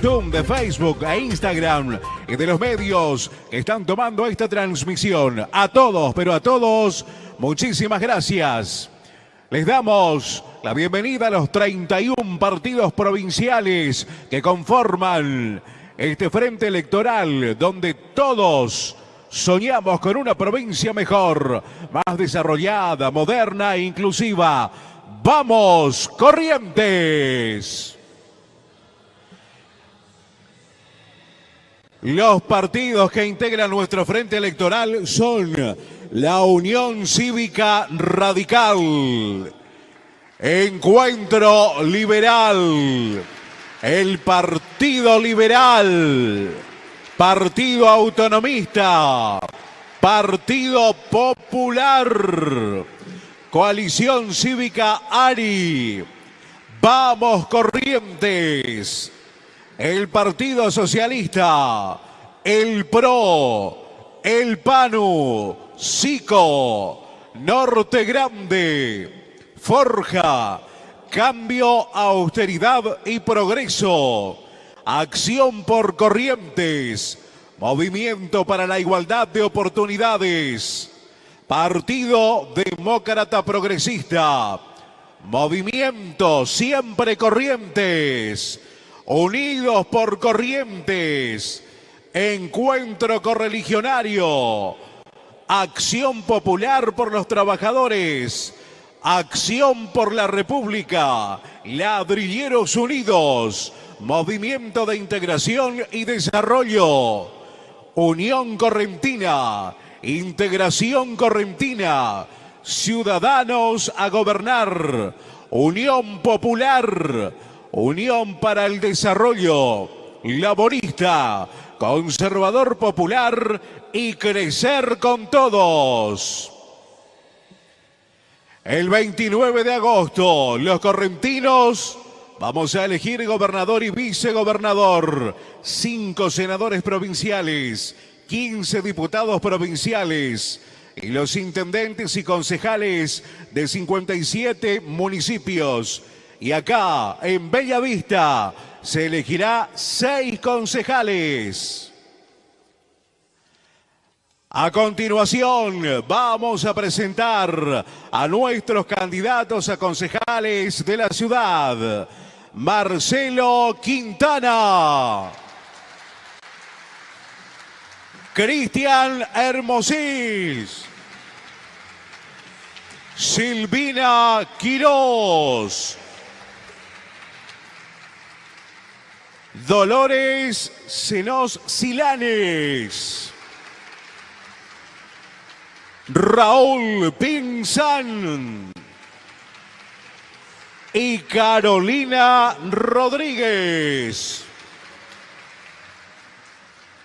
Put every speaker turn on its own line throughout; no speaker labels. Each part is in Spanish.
De Facebook e Instagram y de los medios que están tomando esta transmisión. A todos, pero a todos, muchísimas gracias. Les damos la bienvenida a los 31 partidos provinciales que conforman este frente electoral donde todos soñamos con una provincia mejor, más desarrollada, moderna e inclusiva. ¡Vamos, Corrientes! Los partidos que integran nuestro frente electoral son la Unión Cívica Radical, Encuentro Liberal, el Partido Liberal, Partido Autonomista, Partido Popular, Coalición Cívica ARI, Vamos Corrientes, el Partido Socialista, el PRO, el PANU, SICO, Norte Grande, Forja, Cambio, Austeridad y Progreso, Acción por Corrientes, Movimiento para la Igualdad de Oportunidades, Partido Demócrata Progresista, Movimiento Siempre Corrientes, Unidos por Corrientes, Encuentro Correligionario, Acción Popular por los Trabajadores. Acción por la República. Ladrilleros Unidos. Movimiento de Integración y Desarrollo. Unión Correntina. Integración Correntina. Ciudadanos a gobernar. Unión Popular. Unión para el Desarrollo. Laborista. Conservador Popular y crecer con todos. El 29 de agosto, los correntinos vamos a elegir gobernador y vicegobernador, cinco senadores provinciales, 15 diputados provinciales y los intendentes y concejales de 57 municipios. Y acá, en Bellavista, se elegirá seis concejales. A continuación, vamos a presentar a nuestros candidatos a concejales de la ciudad. Marcelo Quintana. Cristian Hermosís. Silvina Quirós. Dolores Senos Silanes. Raúl Pinzán y Carolina Rodríguez.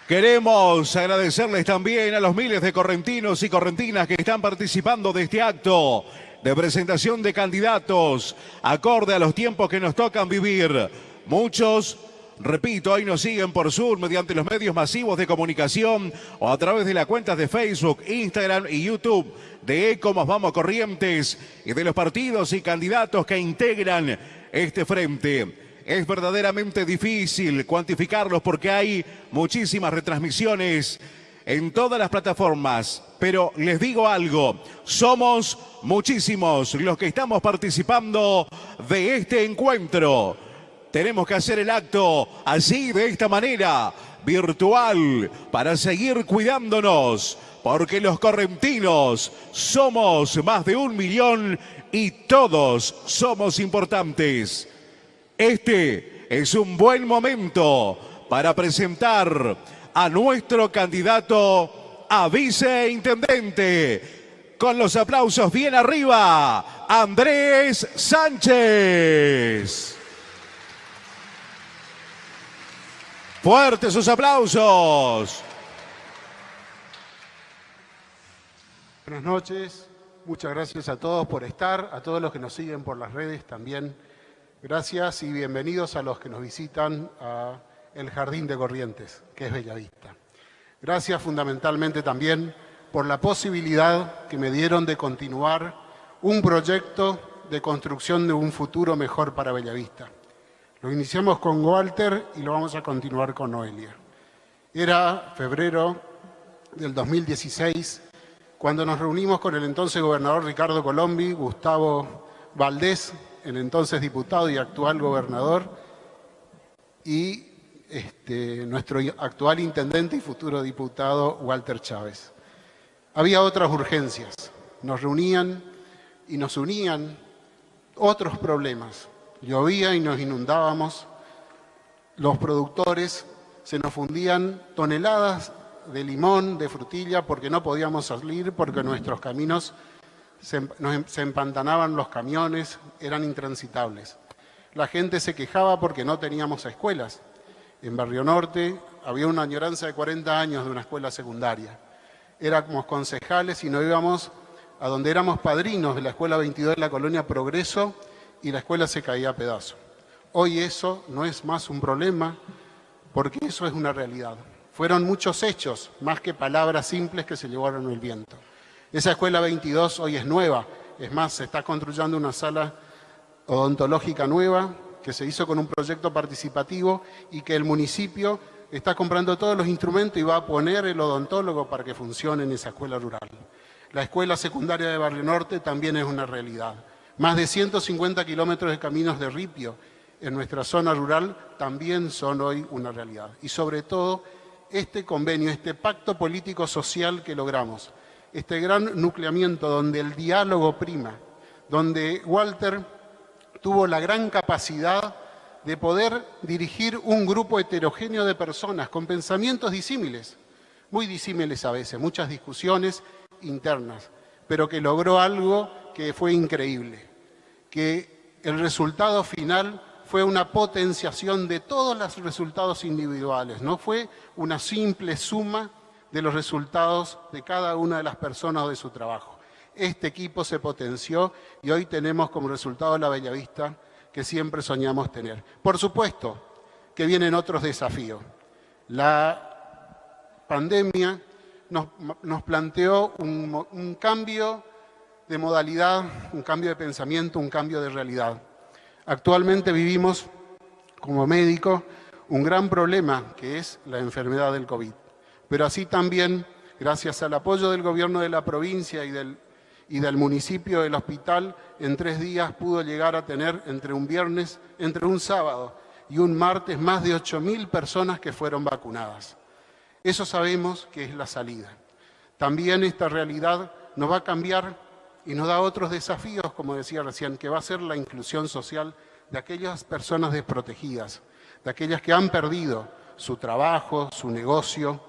Queremos agradecerles también a los miles de correntinos y correntinas que están participando de este acto de presentación de candidatos acorde a los tiempos que nos tocan vivir. Muchos Repito, hoy nos siguen por Sur mediante los medios masivos de comunicación o a través de las cuentas de Facebook, Instagram y YouTube de Ecomos Vamos Corrientes y de los partidos y candidatos que integran este frente. Es verdaderamente difícil cuantificarlos porque hay muchísimas retransmisiones en todas las plataformas. Pero les digo algo, somos muchísimos los que estamos participando de este encuentro. Tenemos que hacer el acto así, de esta manera, virtual, para seguir cuidándonos, porque los correntinos somos más de un millón y todos somos importantes. Este es un buen momento para presentar a nuestro candidato a viceintendente. Con los aplausos bien arriba, Andrés Sánchez. Fuertes sus aplausos.
Buenas noches, muchas gracias a todos por estar, a todos los que nos siguen por las redes también. Gracias y bienvenidos a los que nos visitan a el Jardín de Corrientes, que es Bellavista. Gracias fundamentalmente también por la posibilidad que me dieron de continuar un proyecto de construcción de un futuro mejor para Bellavista. Lo iniciamos con Walter y lo vamos a continuar con Noelia. Era febrero del 2016 cuando nos reunimos con el entonces gobernador Ricardo Colombi, Gustavo Valdés, el entonces diputado y actual gobernador, y este, nuestro actual intendente y futuro diputado Walter Chávez. Había otras urgencias, nos reunían y nos unían otros problemas. Llovía y nos inundábamos, los productores se nos fundían toneladas de limón, de frutilla, porque no podíamos salir, porque nuestros caminos se, em, se empantanaban los camiones, eran intransitables. La gente se quejaba porque no teníamos escuelas. En Barrio Norte había una añoranza de 40 años de una escuela secundaria. Éramos concejales y no íbamos a donde éramos padrinos de la Escuela 22 de la Colonia Progreso y la escuela se caía a pedazo. Hoy eso no es más un problema porque eso es una realidad. Fueron muchos hechos, más que palabras simples que se llevaron el viento. Esa escuela 22 hoy es nueva, es más, se está construyendo una sala odontológica nueva que se hizo con un proyecto participativo y que el municipio está comprando todos los instrumentos y va a poner el odontólogo para que funcione en esa escuela rural. La escuela secundaria de Barrio Norte también es una realidad. Más de 150 kilómetros de caminos de ripio en nuestra zona rural también son hoy una realidad. Y sobre todo, este convenio, este pacto político-social que logramos, este gran nucleamiento donde el diálogo prima, donde Walter tuvo la gran capacidad de poder dirigir un grupo heterogéneo de personas con pensamientos disímiles, muy disímiles a veces, muchas discusiones internas, pero que logró algo que fue increíble, que el resultado final fue una potenciación de todos los resultados individuales, no fue una simple suma de los resultados de cada una de las personas de su trabajo. Este equipo se potenció y hoy tenemos como resultado la Bellavista que siempre soñamos tener. Por supuesto que vienen otros desafíos. La pandemia nos, planteó un, cambio de modalidad, un cambio de pensamiento, un cambio de realidad. Actualmente vivimos, como médicos, un gran problema que es la enfermedad del COVID. Pero así también, gracias al apoyo del gobierno de la provincia y del, y del municipio del hospital, en tres días pudo llegar a tener entre un viernes, entre un sábado y un martes más de 8.000 personas que fueron vacunadas. Eso sabemos que es la salida. También esta realidad nos va a cambiar y nos da otros desafíos, como decía recién, que va a ser la inclusión social de aquellas personas desprotegidas, de aquellas que han perdido su trabajo, su negocio,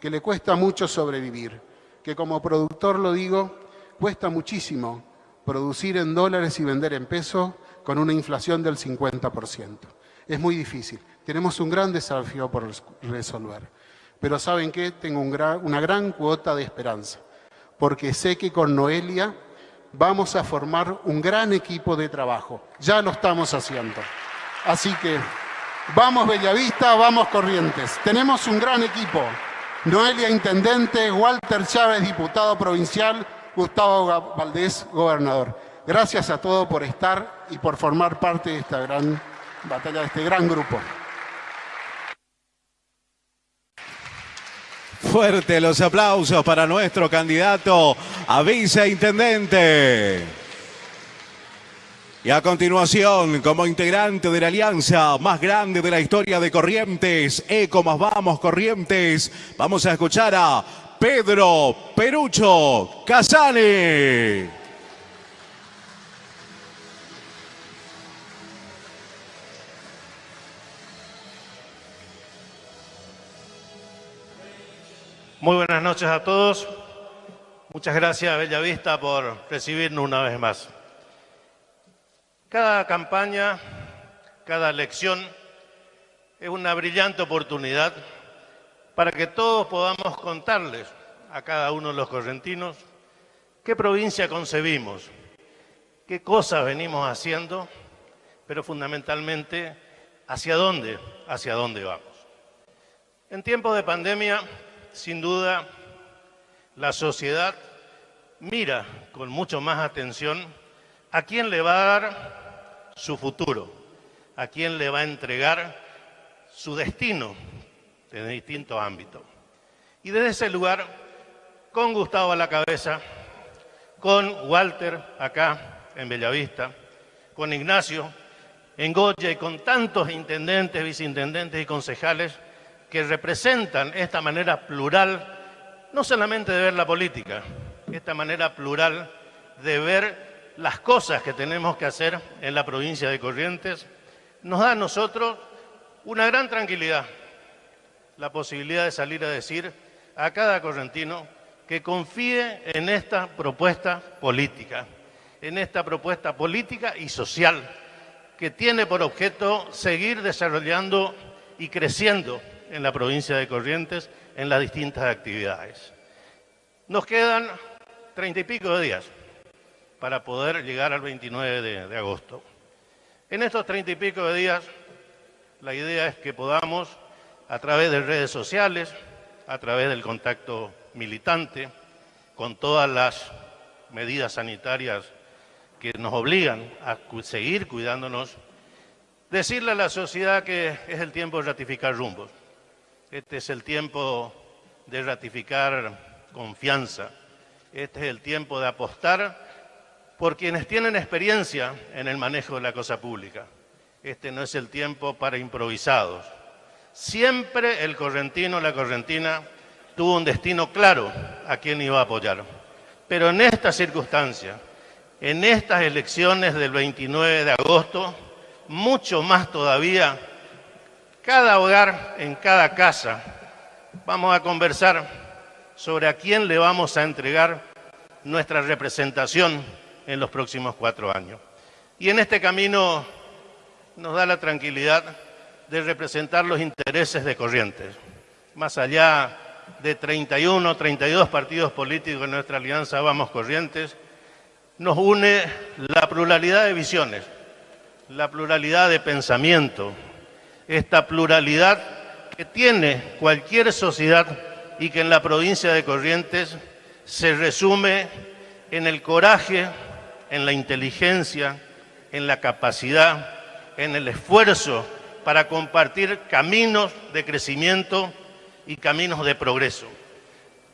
que le cuesta mucho sobrevivir, que como productor lo digo, cuesta muchísimo producir en dólares y vender en pesos con una inflación del 50%. Es muy difícil. Tenemos un gran desafío por resolver. Pero ¿saben qué? Tengo una gran cuota de esperanza, porque sé que con Noelia vamos a formar un gran equipo de trabajo. Ya lo estamos haciendo. Así que vamos Bellavista, vamos Corrientes. Tenemos un gran equipo. Noelia Intendente, Walter Chávez, diputado provincial, Gustavo Valdés, gobernador. Gracias a todos por estar y por formar parte de esta gran batalla, de este gran grupo.
Fuerte los aplausos para nuestro candidato a viceintendente. Y a continuación, como integrante de la alianza más grande de la historia de Corrientes, Eco más Vamos Corrientes, vamos a escuchar a Pedro Perucho Casani.
Muy buenas noches a todos. Muchas gracias, Bellavista, por recibirnos una vez más. Cada campaña, cada elección es una brillante oportunidad para que todos podamos contarles a cada uno de los correntinos qué provincia concebimos, qué cosas venimos haciendo, pero fundamentalmente hacia dónde, hacia dónde vamos. En tiempos de pandemia sin duda, la sociedad mira con mucho más atención a quién le va a dar su futuro, a quién le va a entregar su destino en distintos ámbitos. Y desde ese lugar, con Gustavo a la cabeza, con Walter acá en Bellavista, con Ignacio en Goya y con tantos intendentes, viceintendentes y concejales que representan esta manera plural, no solamente de ver la política, esta manera plural de ver las cosas que tenemos que hacer en la provincia de Corrientes, nos da a nosotros una gran tranquilidad, la posibilidad de salir a decir a cada correntino que confíe en esta propuesta política, en esta propuesta política y social que tiene por objeto seguir desarrollando y creciendo en la provincia de Corrientes en las distintas actividades. Nos quedan treinta y pico de días para poder llegar al 29 de, agosto. En estos treinta y pico de días, la idea es que podamos, a través de redes sociales, a través del contacto militante, con todas las medidas sanitarias que nos obligan a seguir cuidándonos, decirle a la sociedad que es el tiempo de ratificar rumbos. Este es el tiempo de ratificar confianza. Este es el tiempo de apostar por quienes tienen experiencia en el manejo de la cosa pública. Este no es el tiempo para improvisados. Siempre el correntino, la correntina, tuvo un destino claro a quién iba a apoyar. Pero en esta circunstancia, en estas elecciones del 29 de agosto, mucho más todavía, cada hogar, en cada casa, vamos a conversar sobre a quién le vamos a entregar nuestra representación en los próximos cuatro años. Y en este camino nos da la tranquilidad de representar los intereses de Corrientes. Más allá de 31, 32 partidos políticos en nuestra alianza Vamos Corrientes, nos une la pluralidad de visiones, la pluralidad de pensamiento, esta pluralidad que tiene cualquier sociedad y que en la provincia de Corrientes se resume en el coraje, en la inteligencia, en la capacidad, en el esfuerzo para compartir caminos de crecimiento y caminos de progreso.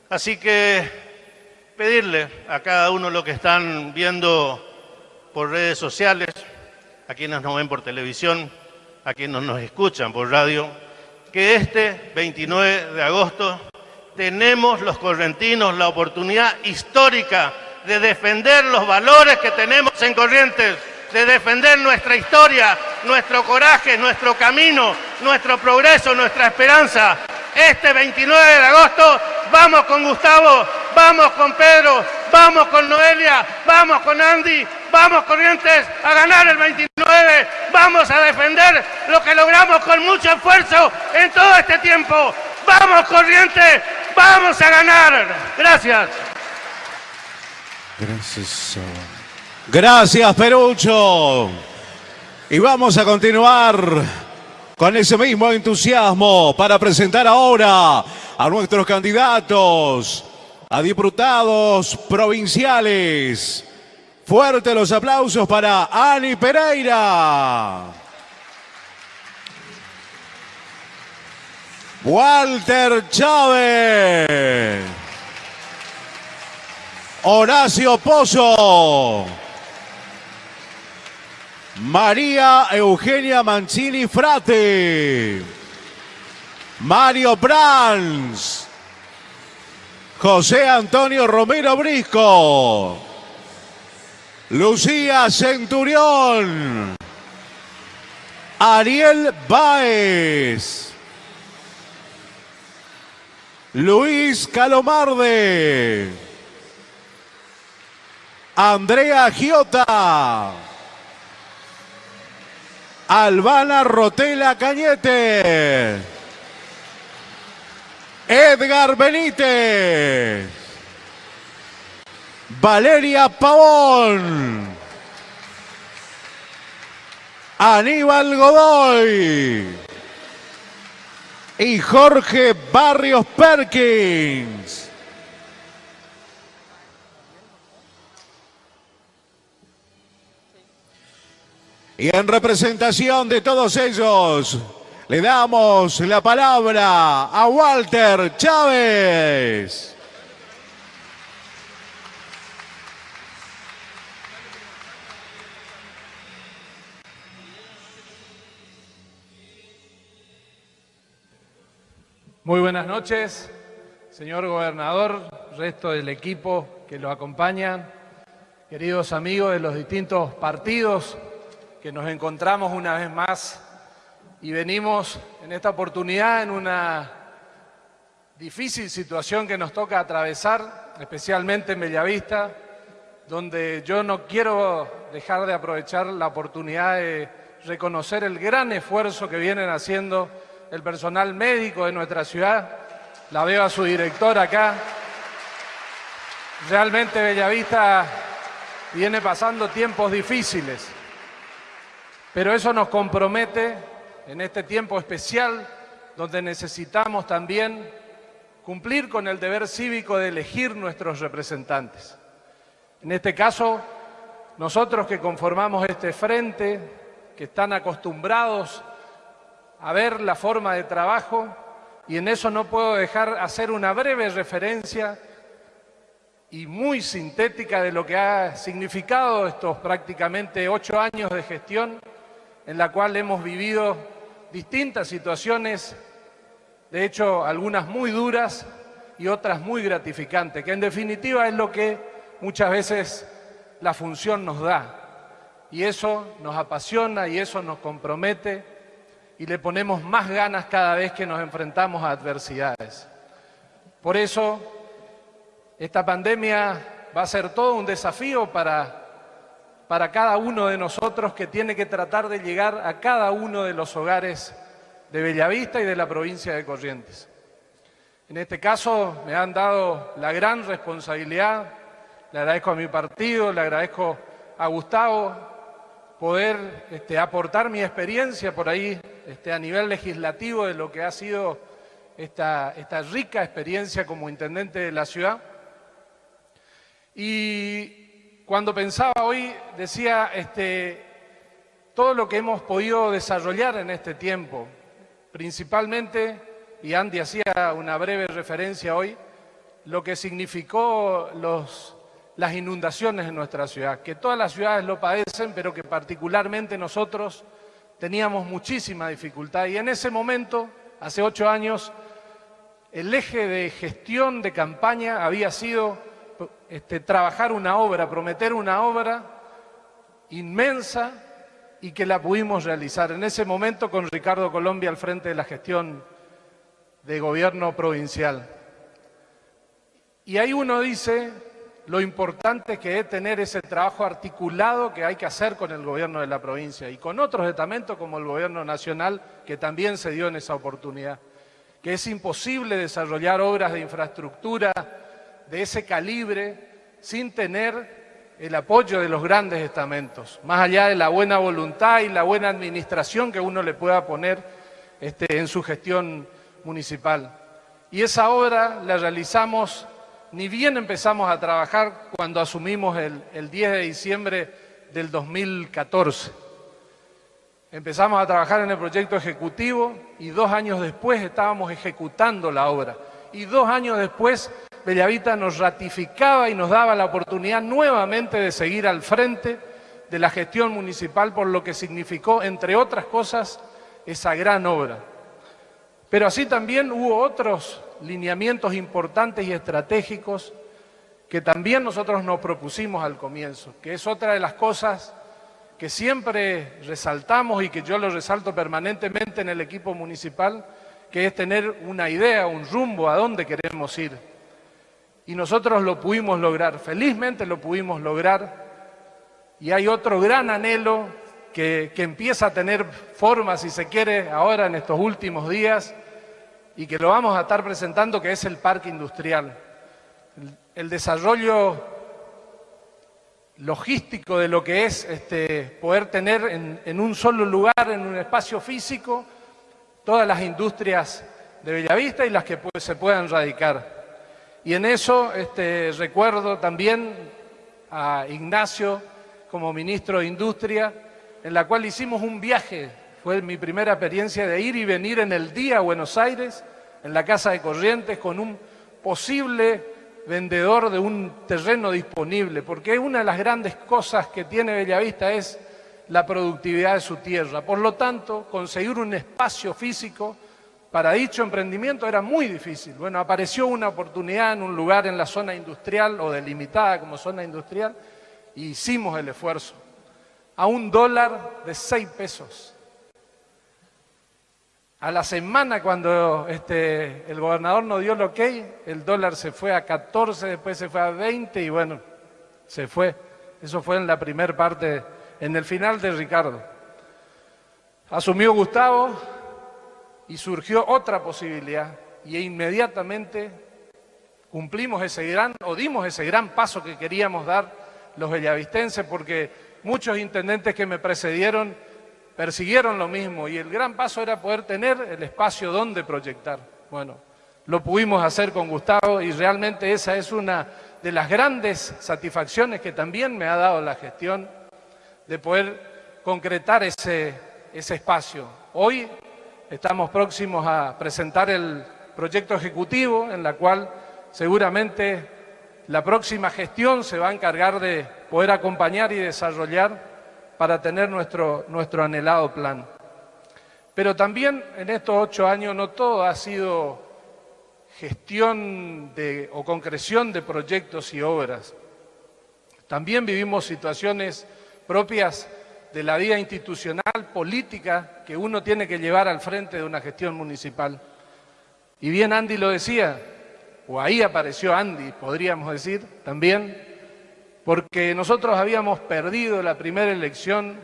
Así que pedirle a cada uno lo que están viendo por redes sociales, a quienes nos ven por televisión, a quienes nos escuchan por radio, que este 29 de agosto tenemos los correntinos la oportunidad histórica de defender los valores que tenemos en Corrientes, de defender nuestra historia, nuestro coraje, nuestro camino, nuestro progreso, nuestra esperanza. Este 29 de agosto vamos con Gustavo, vamos con Pedro, vamos con Noelia, vamos con Andy, vamos Corrientes a ganar el 29, vamos a defender lo que logramos con mucho esfuerzo en todo este tiempo. Vamos Corrientes, vamos a ganar. Gracias.
Gracias. Gracias, Perucho. Y vamos a continuar con ese mismo entusiasmo para presentar ahora a nuestros candidatos a diputados provinciales. Fuerte los aplausos para Ani Pereira. Walter Chávez. Horacio Pozo. María Eugenia Mancini Frate. Mario Brands. José Antonio Romero Brisco. Lucía Centurión. Ariel Baez. Luis Calomarde. Andrea Giota. Albana Rotela Cañete. Edgar Benítez. Valeria Pavón. Aníbal Godoy. Y Jorge Barrios Perkins. Y en representación de todos ellos, le damos la palabra a Walter Chávez.
Muy buenas noches, señor gobernador, resto del equipo que lo acompaña, queridos amigos de los distintos partidos que nos encontramos una vez más y venimos en esta oportunidad en una difícil situación que nos toca atravesar, especialmente en Bellavista, donde yo no quiero dejar de aprovechar la oportunidad de reconocer el gran esfuerzo que vienen haciendo el personal médico de nuestra ciudad. La veo a su director acá. Realmente Bellavista viene pasando tiempos difíciles, pero eso nos compromete en este tiempo especial donde necesitamos también cumplir con el deber cívico de elegir nuestros representantes. En este caso, nosotros que conformamos este frente, que están acostumbrados a ver la forma de trabajo y en eso no puedo dejar hacer una breve referencia y muy sintética de lo que ha significado estos prácticamente ocho años de gestión en la cual hemos vivido distintas situaciones, de hecho algunas muy duras y otras muy gratificantes, que en definitiva es lo que muchas veces la función nos da. Y eso nos apasiona y eso nos compromete y le ponemos más ganas cada vez que nos enfrentamos a adversidades. Por eso, esta pandemia va a ser todo un desafío para, para cada uno de nosotros que tiene que tratar de llegar a cada uno de los hogares de Bellavista y de la provincia de Corrientes. En este caso me han dado la gran responsabilidad, le agradezco a mi partido, le agradezco a Gustavo, poder este, aportar mi experiencia por ahí este, a nivel legislativo de lo que ha sido esta, esta rica experiencia como intendente de la ciudad. Y cuando pensaba hoy, decía este, todo lo que hemos podido desarrollar en este tiempo, principalmente, y Andy hacía una breve referencia hoy, lo que significó las inundaciones en nuestra ciudad, que todas las ciudades lo padecen, pero que particularmente nosotros teníamos muchísima dificultad. Y en ese momento, hace ocho años, el eje de gestión de campaña había sido este, trabajar una obra, prometer una obra inmensa y que la pudimos realizar. En ese momento con Ricardo Colombia al frente de la gestión de gobierno provincial. Y ahí uno dice, lo importante que es tener ese trabajo articulado que hay que hacer con el gobierno de la provincia y con otros estamentos como el gobierno nacional que también se dio en esa oportunidad. Que es imposible desarrollar obras de infraestructura de ese calibre sin tener el apoyo de los grandes estamentos, más allá de la buena voluntad y la buena administración que uno le pueda poner este, en su gestión municipal. Y esa obra la realizamos ni bien empezamos a trabajar cuando asumimos el, 10 de diciembre del 2014. Empezamos a trabajar en el proyecto ejecutivo y dos años después estábamos ejecutando la obra. Y dos años después Bellavita nos ratificaba y nos daba la oportunidad nuevamente de seguir al frente de la gestión municipal por lo que significó, entre otras cosas, esa gran obra. Pero así también hubo otros lineamientos importantes y estratégicos que también nosotros nos propusimos al comienzo, que es otra de las cosas que siempre resaltamos y que yo lo resalto permanentemente en el equipo municipal, que es tener una idea, un rumbo a dónde queremos ir. Y nosotros lo pudimos lograr, felizmente lo pudimos lograr, y hay otro gran anhelo que, empieza a tener forma, si se quiere, ahora en estos últimos días, y que lo vamos a estar presentando, que es el parque industrial. El, desarrollo logístico de lo que es este, poder tener en, un solo lugar, en un espacio físico, todas las industrias de Bellavista y las que se puedan radicar. Y en eso este, recuerdo también a Ignacio como ministro de Industria, en la cual hicimos un viaje. Fue mi primera experiencia de ir y venir en el día a Buenos Aires, en la Casa de Corrientes, con un posible vendedor de un terreno disponible, porque una de las grandes cosas que tiene Bellavista es la productividad de su tierra. Por lo tanto, conseguir un espacio físico para dicho emprendimiento era muy difícil. Bueno, apareció una oportunidad en un lugar en la zona industrial o delimitada como zona industrial y hicimos el esfuerzo. A un dólar de seis pesos. A la semana cuando este, el gobernador nos dio el ok, el dólar se fue a 14, después se fue a 20 y bueno, se fue. Eso fue en la primera parte, en el final de Ricardo. Asumió Gustavo y surgió otra posibilidad y inmediatamente cumplimos ese gran, o dimos ese gran paso que queríamos dar los bellavistenses porque muchos intendentes que me precedieron persiguieron lo mismo y el gran paso era poder tener el espacio donde proyectar. Bueno, lo pudimos hacer con Gustavo y realmente esa es una de las grandes satisfacciones que también me ha dado la gestión de poder concretar ese, ese espacio. Hoy estamos próximos a presentar el proyecto ejecutivo en la cual seguramente la próxima gestión se va a encargar de poder acompañar y desarrollar para tener nuestro, nuestro anhelado plan. Pero también en estos ocho años no todo ha sido gestión o concreción de proyectos y obras. También vivimos situaciones propias de la vida institucional, política, que uno tiene que llevar al frente de una gestión municipal. Y bien Andy lo decía, o ahí apareció Andy, podríamos decir, también, porque nosotros habíamos perdido la primera elección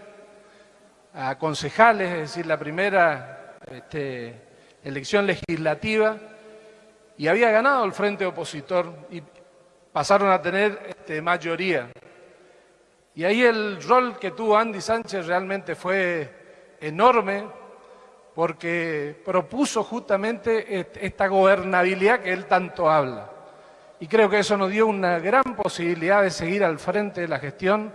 a concejales, es decir, la primera este, elección legislativa, y había ganado el frente opositor y pasaron a tener este, mayoría. Y ahí el rol que tuvo Andy Sánchez realmente fue enorme, porque propuso justamente esta gobernabilidad que él tanto habla y creo que eso nos dio una gran posibilidad de seguir al frente de la gestión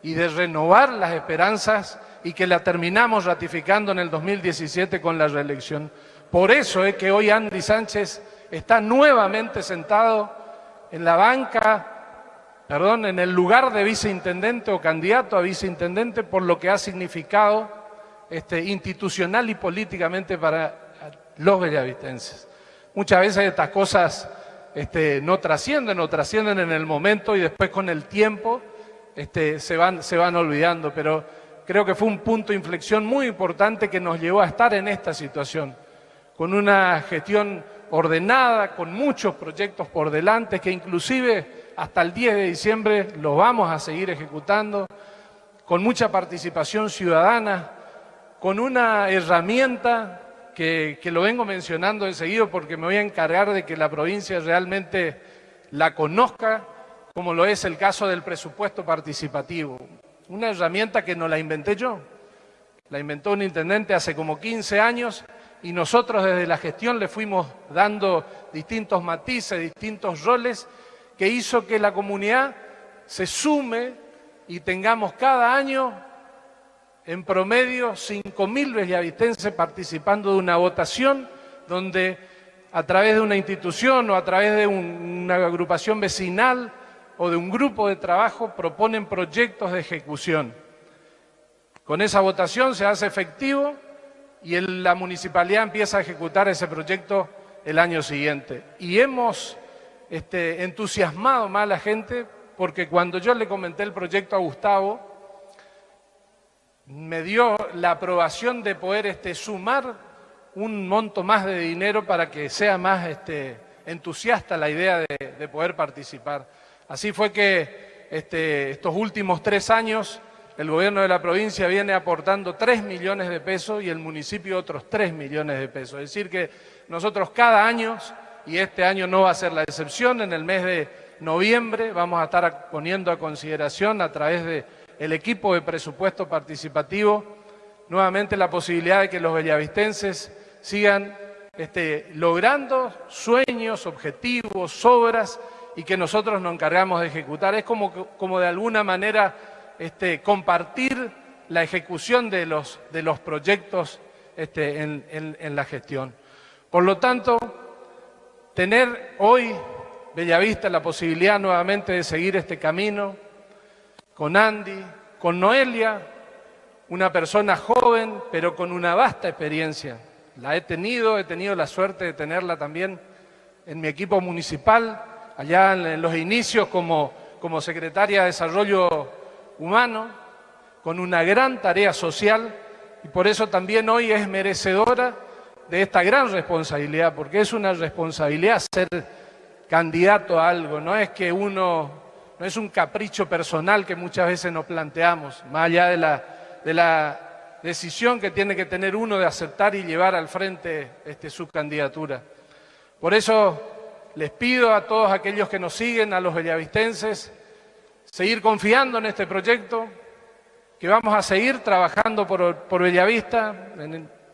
y de renovar las esperanzas y que la terminamos ratificando en el 2017 con la reelección. Por eso es que hoy Andy Sánchez está nuevamente sentado en la banca, perdón, en el lugar de viceintendente o candidato a viceintendente por lo que ha significado este, institucional y políticamente para los bellavitenses. Muchas veces estas cosas este, no trascienden o trascienden en el momento y después con el tiempo este, se, van, se van olvidando. Pero creo que fue un punto de inflexión muy importante que nos llevó a estar en esta situación, con una gestión ordenada, con muchos proyectos por delante, que inclusive hasta el 10 de diciembre los vamos a seguir ejecutando, con mucha participación ciudadana, con una herramienta que, lo vengo mencionando enseguida porque me voy a encargar de que la provincia realmente la conozca, como lo es el caso del presupuesto participativo. Una herramienta que no la inventé yo, la inventó un intendente hace como 15 años y nosotros desde la gestión le fuimos dando distintos matices, distintos roles, que hizo que la comunidad se sume y tengamos cada año en promedio 5.000 bellavitenses participando de una votación donde a través de una institución o a través de una agrupación vecinal o de un grupo de trabajo proponen proyectos de ejecución. Con esa votación se hace efectivo y la municipalidad empieza a ejecutar ese proyecto el año siguiente. Y hemos este, entusiasmado más la gente porque cuando yo le comenté el proyecto a Gustavo, me dio la aprobación de poder este, sumar un monto más de dinero para que sea más este, entusiasta la idea de, poder participar. Así fue que este, estos últimos tres años el gobierno de la provincia viene aportando 3 millones de pesos y el municipio otros 3 millones de pesos. Es decir que nosotros cada año, y este año no va a ser la excepción, en el mes de noviembre vamos a estar poniendo a consideración a través de el equipo de presupuesto participativo, nuevamente la posibilidad de que los bellavistenses sigan este, logrando sueños, objetivos, obras y que nosotros nos encargamos de ejecutar. Es como, como de alguna manera este, compartir la ejecución de los, de los proyectos este, en, la gestión. Por lo tanto, tener hoy Bellavista la posibilidad nuevamente de seguir este camino con Andy, con Noelia, una persona joven, pero con una vasta experiencia. La he tenido, he tenido la suerte de tenerla también en mi equipo municipal, allá en los inicios como, como secretaria de Desarrollo Humano, con una gran tarea social y por eso también hoy es merecedora de esta gran responsabilidad, porque es una responsabilidad ser candidato a algo, no es que uno, no es un capricho personal que muchas veces nos planteamos, más allá de la, de la decisión que tiene que tener uno de aceptar y llevar al frente este, su candidatura. Por eso les pido a todos aquellos que nos siguen, a los bellavistenses, seguir confiando en este proyecto, que vamos a seguir trabajando por, Bellavista,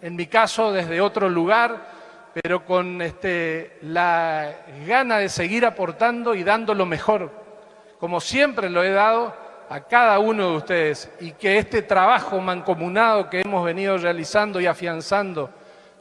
mi caso desde otro lugar, pero con este, la gana de seguir aportando y dando lo mejor, como siempre lo he dado a cada uno de ustedes, y que este trabajo mancomunado que hemos venido realizando y afianzando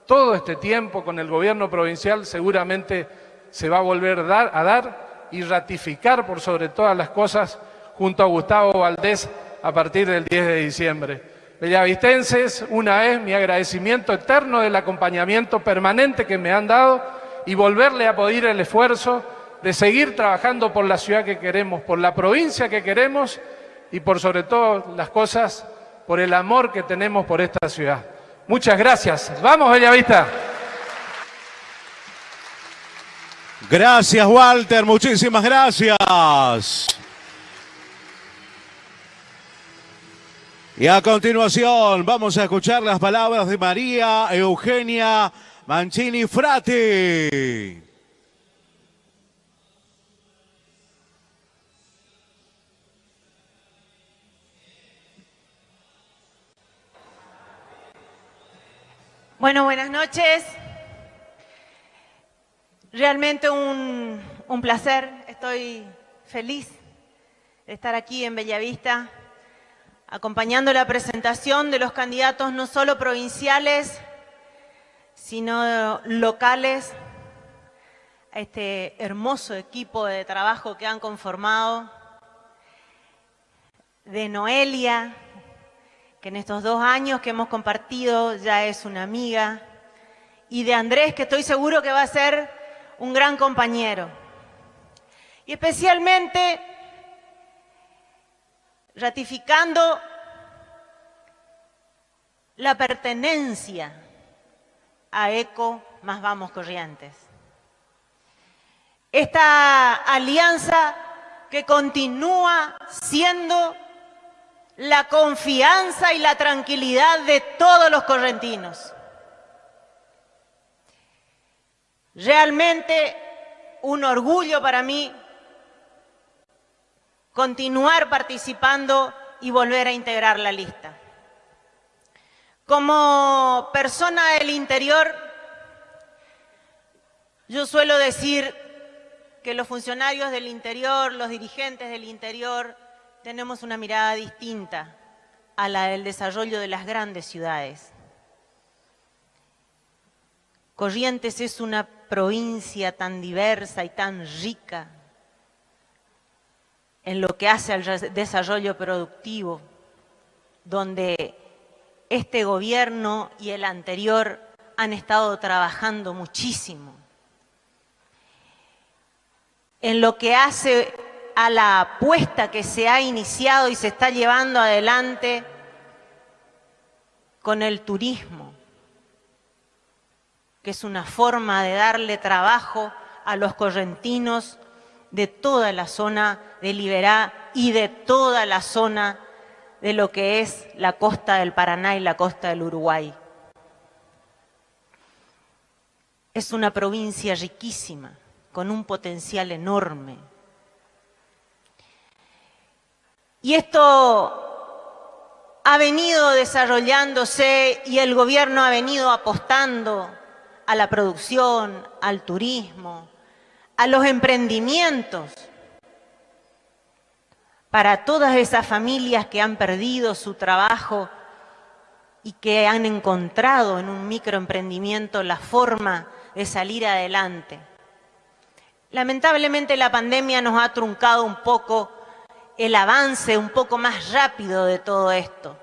todo este tiempo con el gobierno provincial seguramente se va a volver a dar y ratificar por sobre todas las cosas junto a Gustavo Valdés a partir del 10 de diciembre. Bellavistenses, una vez mi agradecimiento eterno del acompañamiento permanente que me han dado y volverle a pedir el esfuerzo de seguir trabajando por la ciudad que queremos, por la provincia que queremos y por sobre todo las cosas, por el amor que tenemos por esta ciudad. Muchas gracias. Vamos, Bellavista.
Gracias, Walter. Muchísimas gracias. Y a continuación vamos a escuchar las palabras de María Eugenia Mancini Frati.
Bueno, buenas noches. Realmente un, un placer, estoy feliz de estar aquí en Bellavista acompañando la presentación de los candidatos no solo provinciales, sino locales, a este hermoso equipo de trabajo que han conformado, de Noelia, que en estos dos años que hemos compartido ya es una amiga, y de Andrés, que estoy seguro que va a ser un gran compañero. Y especialmente ratificando la pertenencia a ECO más Vamos Corrientes. Esta alianza que continúa siendo la confianza y la tranquilidad de todos los correntinos. Realmente un orgullo para mí continuar participando y volver a integrar la lista. Como persona del interior, yo suelo decir que los funcionarios del interior, los dirigentes del interior, tenemos una mirada distinta a la del desarrollo de las grandes ciudades. Corrientes es una provincia tan diversa y tan rica en lo que hace al desarrollo productivo, donde este gobierno y el anterior han estado trabajando muchísimo. En lo que hace a la apuesta que se ha iniciado y se está llevando adelante con el turismo, que es una forma de darle trabajo a los correntinos de toda la zona de Liberá y de toda la zona de lo que es la costa del Paraná y la costa del Uruguay. Es una provincia riquísima, con un potencial enorme. Y esto ha venido desarrollándose y el gobierno ha venido apostando a la producción, al turismo, a los emprendimientos, para todas esas familias que han perdido su trabajo y que han encontrado en un microemprendimiento la forma de salir adelante. Lamentablemente la pandemia nos ha truncado un poco el avance un poco más rápido de todo esto.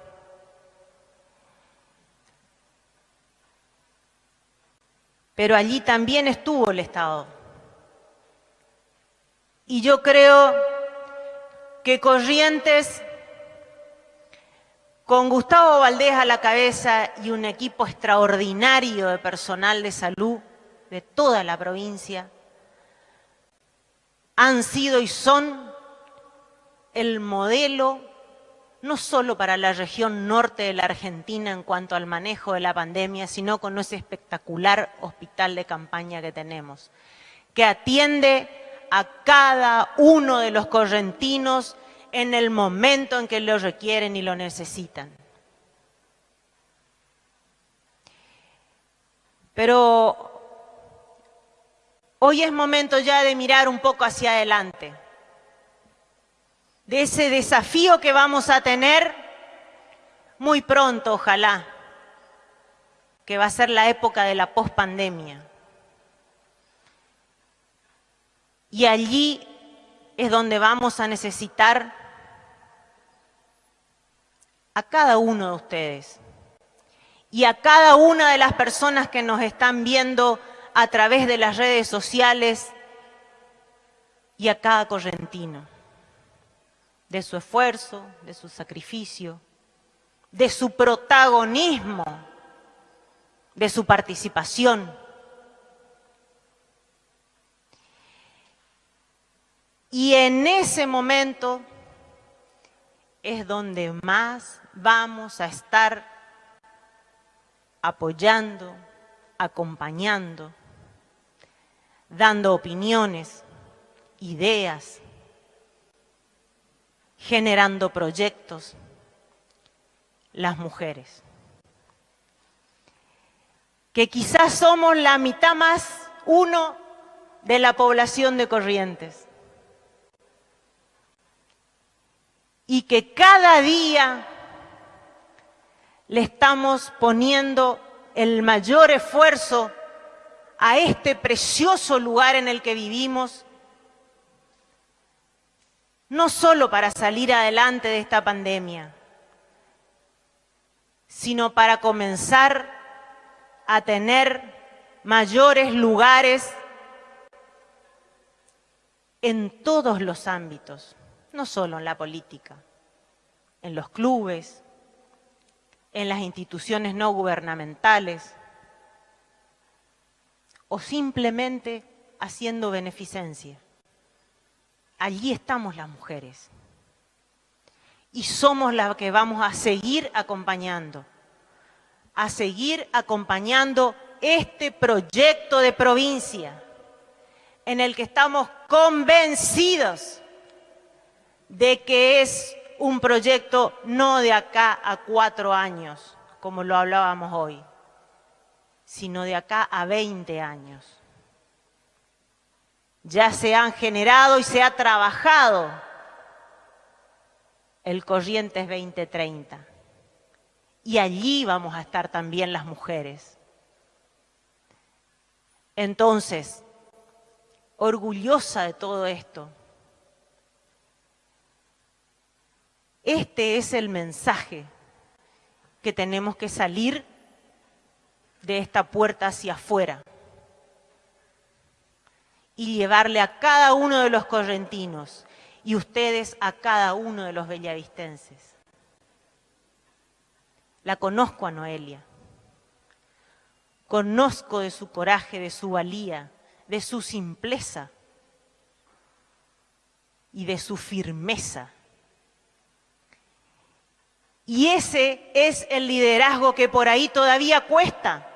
Pero allí también estuvo el Estado. Y yo creo que Corrientes, con Gustavo Valdés a la cabeza y un equipo extraordinario de personal de salud de toda la provincia, han sido y son el modelo no solo para la región norte de la Argentina en cuanto al manejo de la pandemia, sino con ese espectacular hospital de campaña que tenemos, que atiende a cada uno de los correntinos en el momento en que lo requieren y lo necesitan. Pero hoy es momento ya de mirar un poco hacia adelante de ese desafío que vamos a tener muy pronto, ojalá, que va a ser la época de la pospandemia. Y allí es donde vamos a necesitar a cada uno de ustedes y a cada una de las personas que nos están viendo a través de las redes sociales y a cada correntino de su esfuerzo, de su sacrificio, de su protagonismo, de su participación. Y en ese momento es donde más vamos a estar apoyando, acompañando, dando opiniones, ideas, generando proyectos, las mujeres. Que quizás somos la mitad más uno de la población de Corrientes. Y que cada día le estamos poniendo el mayor esfuerzo a este precioso lugar en el que vivimos no solo para salir adelante de esta pandemia, sino para comenzar a tener mayores lugares en todos los ámbitos, no solo en la política, en los clubes, en las instituciones no gubernamentales o simplemente haciendo beneficencia allí estamos las mujeres. Y somos las que vamos a seguir acompañando, a seguir acompañando este proyecto de provincia en el que estamos convencidos de que es un proyecto no de acá a cuatro años, como lo hablábamos hoy, sino de acá a 20 años ya se han generado y se ha trabajado el Corrientes 2030. Y allí vamos a estar también las mujeres. Entonces, orgullosa de todo esto, este es el mensaje que tenemos que salir de esta puerta hacia afuera y llevarle a cada uno de los correntinos y ustedes a cada uno de los bellavistenses. La conozco a Noelia. Conozco de su coraje, de su valía, de su simpleza y de su firmeza. Y ese es el liderazgo que por ahí todavía cuesta.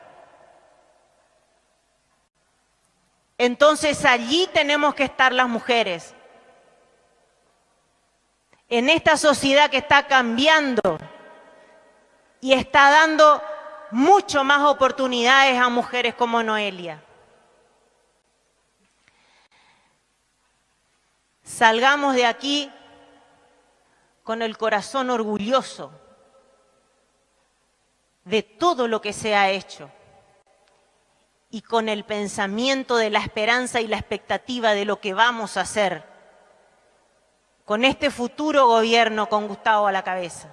Entonces allí tenemos que estar las mujeres. En esta sociedad que está cambiando y está dando mucho más oportunidades a mujeres como Noelia. Salgamos de aquí con el corazón orgulloso de todo lo que se ha hecho y con el pensamiento de la esperanza y la expectativa de lo que vamos a hacer con este futuro gobierno con Gustavo a la cabeza.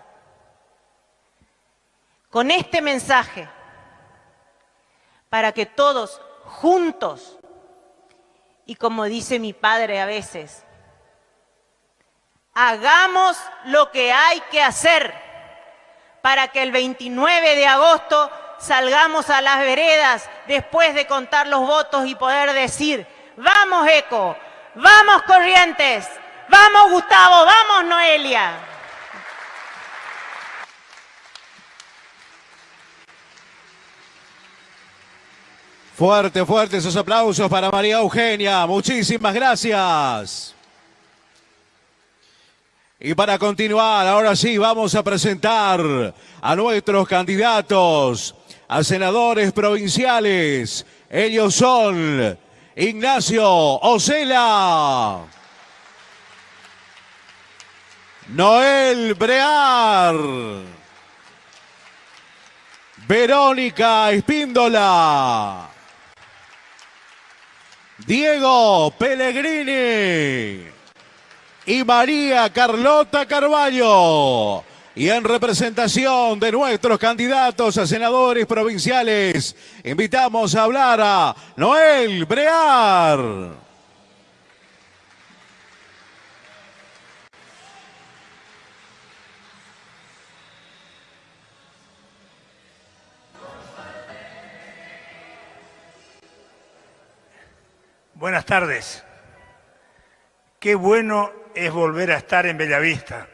Con este mensaje, para que todos juntos, y como dice mi padre a veces, hagamos lo que hay que hacer para que el 29 de agosto salgamos a las veredas después de contar los votos y poder decir, vamos Eco, vamos Corrientes, vamos Gustavo, vamos Noelia.
Fuerte, fuerte esos aplausos para María Eugenia. Muchísimas gracias. Y para continuar, ahora sí, vamos a presentar a nuestros candidatos a senadores provinciales. Ellos son Ignacio Ocela, Noel Brear, Verónica Espíndola, Diego Pellegrini y María Carlota Carballo. Y en representación de nuestros candidatos a senadores provinciales, invitamos a hablar a Noel Brear.
Buenas tardes. Qué bueno es volver a estar en Bellavista.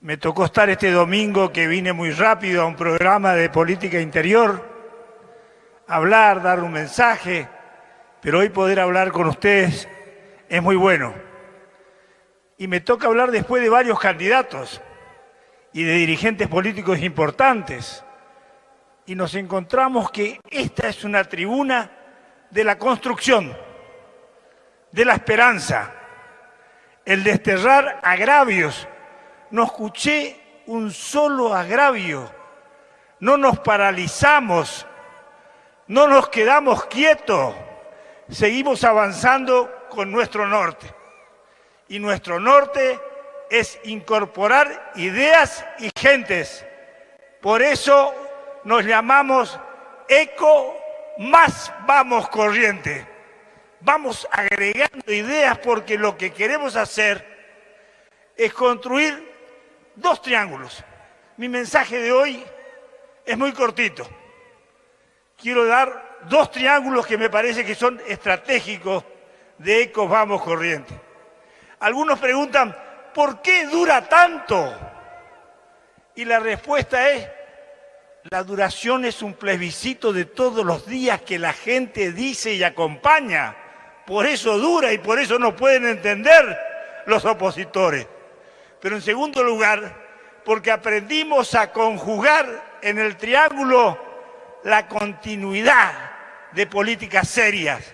Me tocó estar este domingo que vine muy rápido a un programa de política interior, hablar, dar un mensaje, pero hoy poder hablar con ustedes es muy bueno. Y me toca hablar después de varios candidatos y de dirigentes políticos importantes. Y nos encontramos que esta es una tribuna de la construcción, de la esperanza, el desterrar agravios. No escuché un solo agravio. No nos paralizamos, no nos quedamos quietos. Seguimos avanzando con nuestro norte. Y nuestro norte es incorporar ideas y gentes. Por eso nos llamamos Eco Más Vamos Corriente vamos agregando ideas porque lo que queremos hacer es construir dos triángulos. Mi mensaje de hoy es muy cortito. Quiero dar dos triángulos que me parece que son estratégicos de Ecos Vamos Corriente. Algunos preguntan, ¿por qué dura tanto? Y la respuesta es, la duración es un plebiscito de todos los días que la gente dice y acompaña por eso dura y por eso no pueden entender los opositores. Pero en segundo lugar, porque aprendimos a conjugar en el triángulo la continuidad de políticas serias.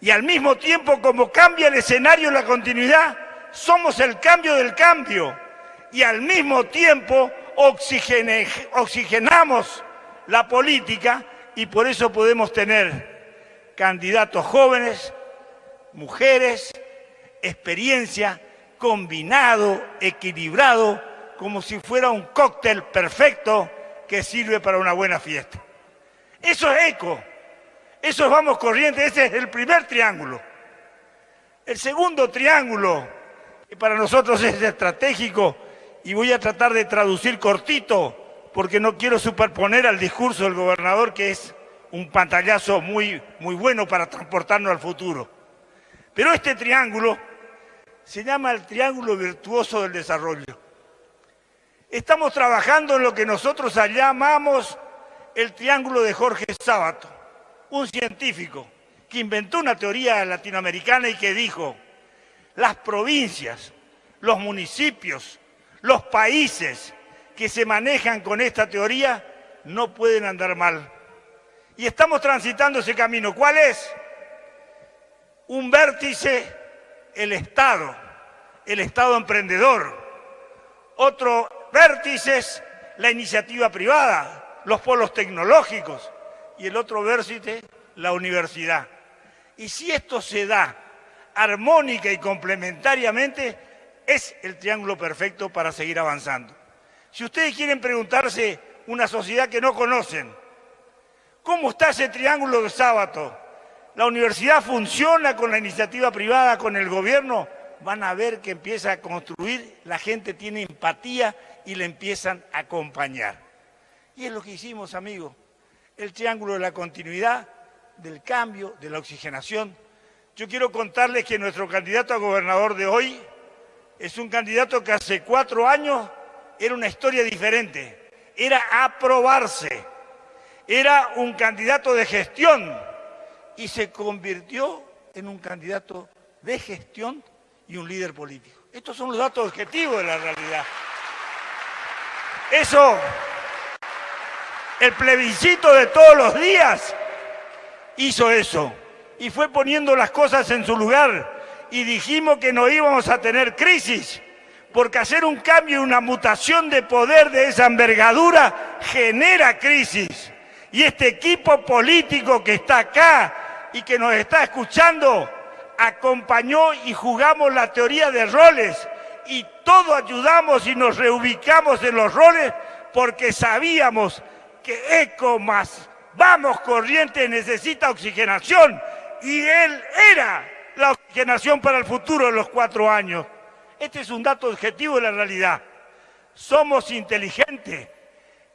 Y al mismo tiempo, como cambia el escenario la continuidad, somos el cambio del cambio. Y al mismo tiempo oxigenamos la política y por eso podemos tener candidatos jóvenes, mujeres, experiencia, combinado, equilibrado, como si fuera un cóctel perfecto que sirve para una buena fiesta. Eso es eco, eso es vamos corriente, ese es el primer triángulo. El segundo triángulo, que para nosotros es estratégico, y voy a tratar de traducir cortito, porque no quiero superponer al discurso del gobernador, que es un pantallazo muy, muy bueno para transportarnos al futuro. Pero este triángulo se llama el triángulo virtuoso del desarrollo. Estamos trabajando en lo que nosotros llamamos el triángulo de Jorge Sábato, un científico que inventó una teoría latinoamericana y que dijo, las provincias, los municipios, los países que se manejan con esta teoría no pueden andar mal. Y estamos transitando ese camino. ¿Cuál es? Un vértice el Estado, el Estado emprendedor, Otro vértice es la iniciativa privada, los polos tecnológicos. Y el otro vértice, la universidad. Y si esto se da armónica y complementariamente, es el triángulo perfecto para seguir avanzando. Si ustedes quieren preguntarse una sociedad que no conocen, ¿cómo está ese triángulo de sábado? ¿La universidad funciona con la iniciativa privada, con el gobierno? Van a ver que empieza a construir, la gente tiene empatía y le empiezan a acompañar. Y es lo que hicimos, amigos. El triángulo de la continuidad, del cambio, de la oxigenación. Yo quiero contarles que nuestro candidato a gobernador de hoy es un candidato que hace cuatro años era una historia diferente. Era aprobarse. Era un candidato de gestión y se convirtió en un candidato de gestión y un líder político. Estos son los datos objetivos de la realidad. Eso, el plebiscito de todos los días hizo eso y fue poniendo las cosas en su lugar y dijimos que no íbamos a tener crisis, porque hacer un cambio y una mutación de poder de esa envergadura genera crisis. Y este equipo político que está acá y que nos está escuchando, acompañó y jugamos la teoría de roles y todos ayudamos y nos reubicamos en los roles porque sabíamos que ECO más Vamos Corriente necesita oxigenación y él era la oxigenación para el futuro de los cuatro años. Este es un dato objetivo de la realidad. Somos inteligentes.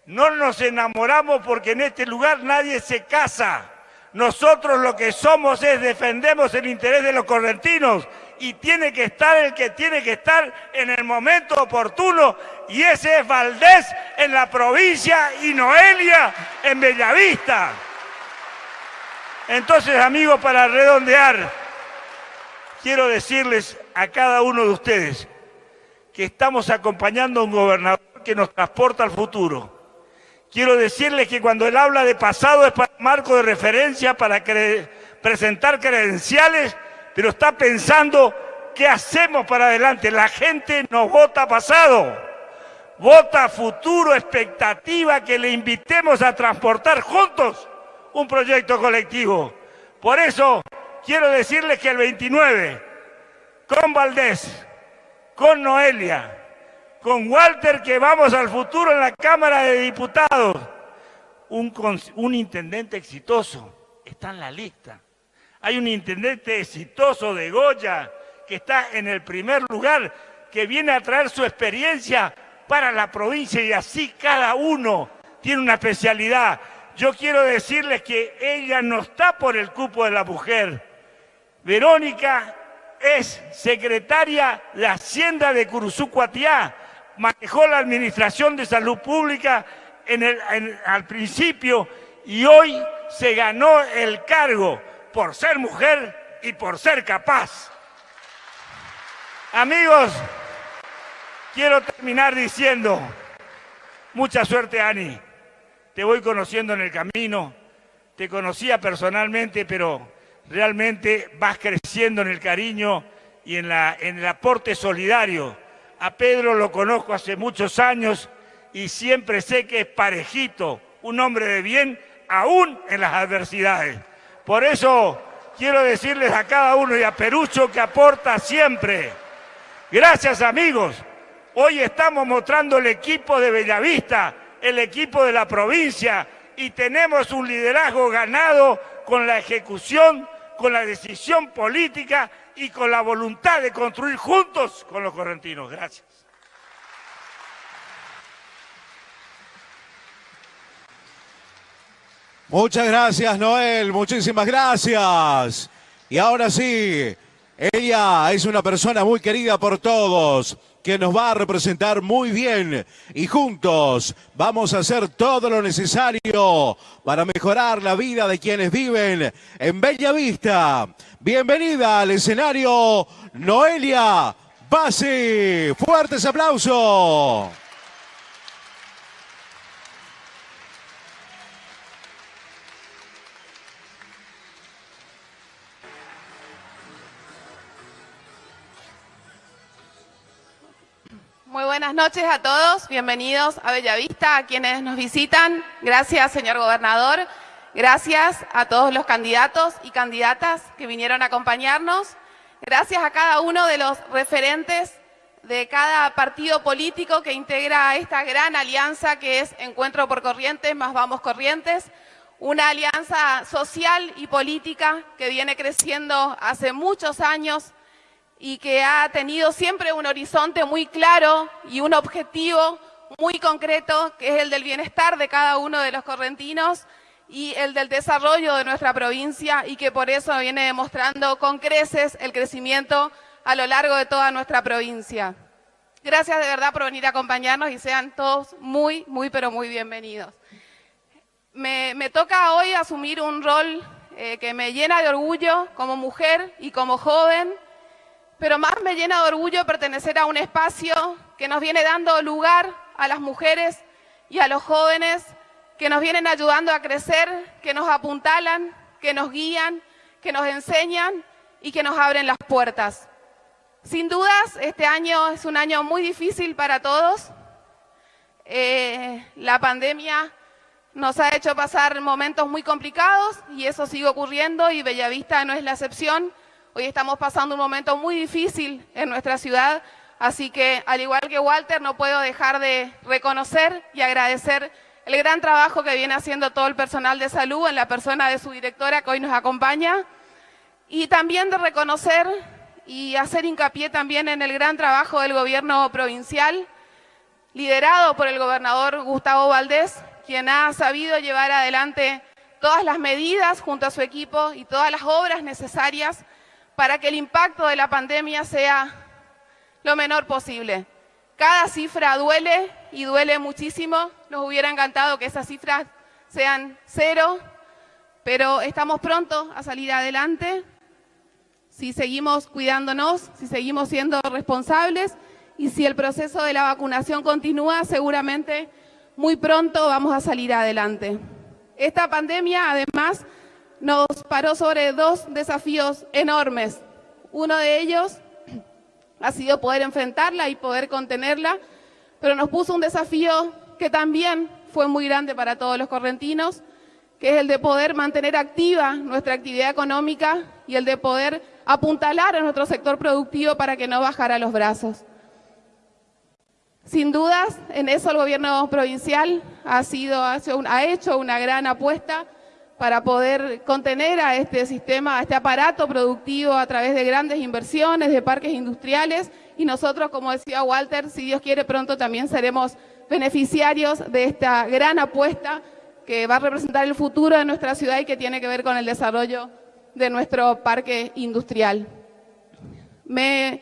No nos enamoramos porque en este lugar nadie se casa. Nosotros lo que somos es defendemos el interés de los correntinos y tiene que estar el que tiene que estar en el momento oportuno y ese es Valdés en la provincia y Noelia en Bellavista. Entonces, amigos, para redondear, quiero decirles a cada uno de ustedes que estamos acompañando a un gobernador que nos transporta al futuro. Quiero decirles que cuando él habla de pasado es para marco de referencia, para presentar credenciales, pero está pensando qué hacemos para adelante. La gente no vota pasado, vota futuro, expectativa, que le invitemos a transportar juntos un proyecto colectivo. Por eso quiero decirles que el 29, con Valdés, con Noelia, con Walter, que vamos al futuro en la Cámara de Diputados, un, intendente exitoso está en la lista. Hay un intendente exitoso de Goya que está en el primer lugar, que viene a traer su experiencia para la provincia y así cada uno tiene una especialidad yo quiero decirles que ella no está por el cupo de la mujer. Verónica es secretaria de Hacienda de Curuzucuatiá, manejó la Administración de Salud Pública al principio y hoy se ganó el cargo por ser mujer y por ser capaz. Amigos, quiero terminar diciendo, mucha suerte Ani te voy conociendo en el camino, te conocía personalmente, pero realmente vas creciendo en el cariño y en, en el aporte solidario. A Pedro lo conozco hace muchos años y siempre sé que es parejito, un hombre de bien, aún en las adversidades. Por eso quiero decirles a cada uno y a Perucho que aporta siempre. Gracias amigos. Hoy estamos mostrando el equipo de Bellavista el equipo de la provincia y tenemos un liderazgo ganado con la ejecución, con la decisión política y con la voluntad de construir juntos con los correntinos. Gracias.
Muchas gracias, Noel. Muchísimas gracias. Y ahora sí, ella es una persona muy querida por todos que nos va a representar muy bien y juntos vamos a hacer todo lo necesario para mejorar la vida de quienes viven en Bella Vista. Bienvenida al escenario Noelia Basi. Fuertes aplausos.
Muy buenas noches a todos, bienvenidos a Bellavista, a quienes nos visitan. Gracias, señor gobernador. Gracias a todos los candidatos y candidatas que vinieron a acompañarnos. Gracias a cada uno de los referentes de cada partido político que integra esta gran alianza que es Encuentro por Corrientes, más Vamos Corrientes, una alianza social y política que viene creciendo hace muchos años y que ha tenido siempre un horizonte muy claro y un objetivo muy concreto, que es el del bienestar de cada uno de los correntinos y el del desarrollo de nuestra provincia y que por eso viene demostrando con creces el crecimiento a lo largo de toda nuestra provincia. Gracias de verdad por venir a acompañarnos y sean todos muy, muy, pero muy bienvenidos. Me, toca hoy asumir un rol eh, que me llena de orgullo como mujer y como joven, pero más me llena de orgullo pertenecer a un espacio que nos viene dando lugar a las mujeres y a los jóvenes que nos vienen ayudando a crecer, que nos apuntalan, que nos guían, que nos enseñan y que nos abren las puertas. Sin dudas, este año es un año muy difícil para todos. Eh, la pandemia nos ha hecho pasar momentos muy complicados y eso sigue ocurriendo y Bellavista no es la excepción. Hoy estamos pasando un momento muy difícil en nuestra ciudad, así que al igual que Walter no puedo dejar de reconocer y agradecer el gran trabajo que viene haciendo todo el personal de salud en la persona de su directora que hoy nos acompaña. Y también de reconocer y hacer hincapié también en el gran trabajo del gobierno provincial liderado por el gobernador Gustavo Valdés, quien ha sabido llevar adelante todas las medidas junto a su equipo y todas las obras necesarias para que el impacto de la pandemia sea lo menor posible. Cada cifra duele y duele muchísimo. Nos hubiera encantado que esas cifras sean cero, pero estamos pronto a salir adelante si seguimos cuidándonos, si seguimos siendo responsables y si el proceso de la vacunación continúa, seguramente muy pronto vamos a salir adelante. Esta pandemia, además, nos paró sobre dos desafíos enormes. Uno de ellos ha sido poder enfrentarla y poder contenerla, pero nos puso un desafío que también fue muy grande para todos los correntinos, que es el de poder mantener activa nuestra actividad económica y el de poder apuntalar a nuestro sector productivo para que no bajara los brazos. Sin dudas, en eso el gobierno provincial ha, sido, ha hecho una gran apuesta para poder contener a este sistema, a este aparato productivo a través de grandes inversiones, de parques industriales y nosotros, como decía Walter, si Dios quiere pronto también seremos beneficiarios de esta gran apuesta que va a representar el futuro de nuestra ciudad y que tiene que ver con el desarrollo de nuestro parque industrial. Me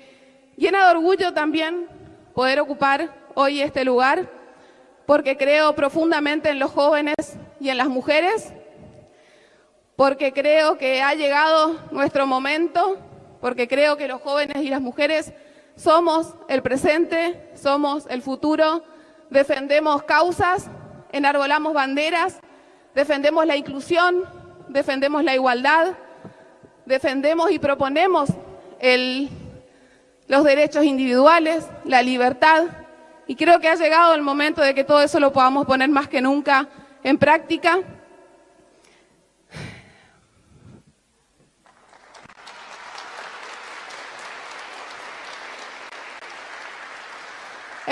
llena de orgullo también poder ocupar hoy este lugar porque creo profundamente en los jóvenes y en las mujeres porque creo que ha llegado nuestro momento, porque creo que los jóvenes y las mujeres somos el presente, somos el futuro, defendemos causas, enarbolamos banderas, defendemos la inclusión, defendemos la igualdad, defendemos y proponemos los derechos individuales, la libertad, y creo que ha llegado el momento de que todo eso lo podamos poner más que nunca en práctica.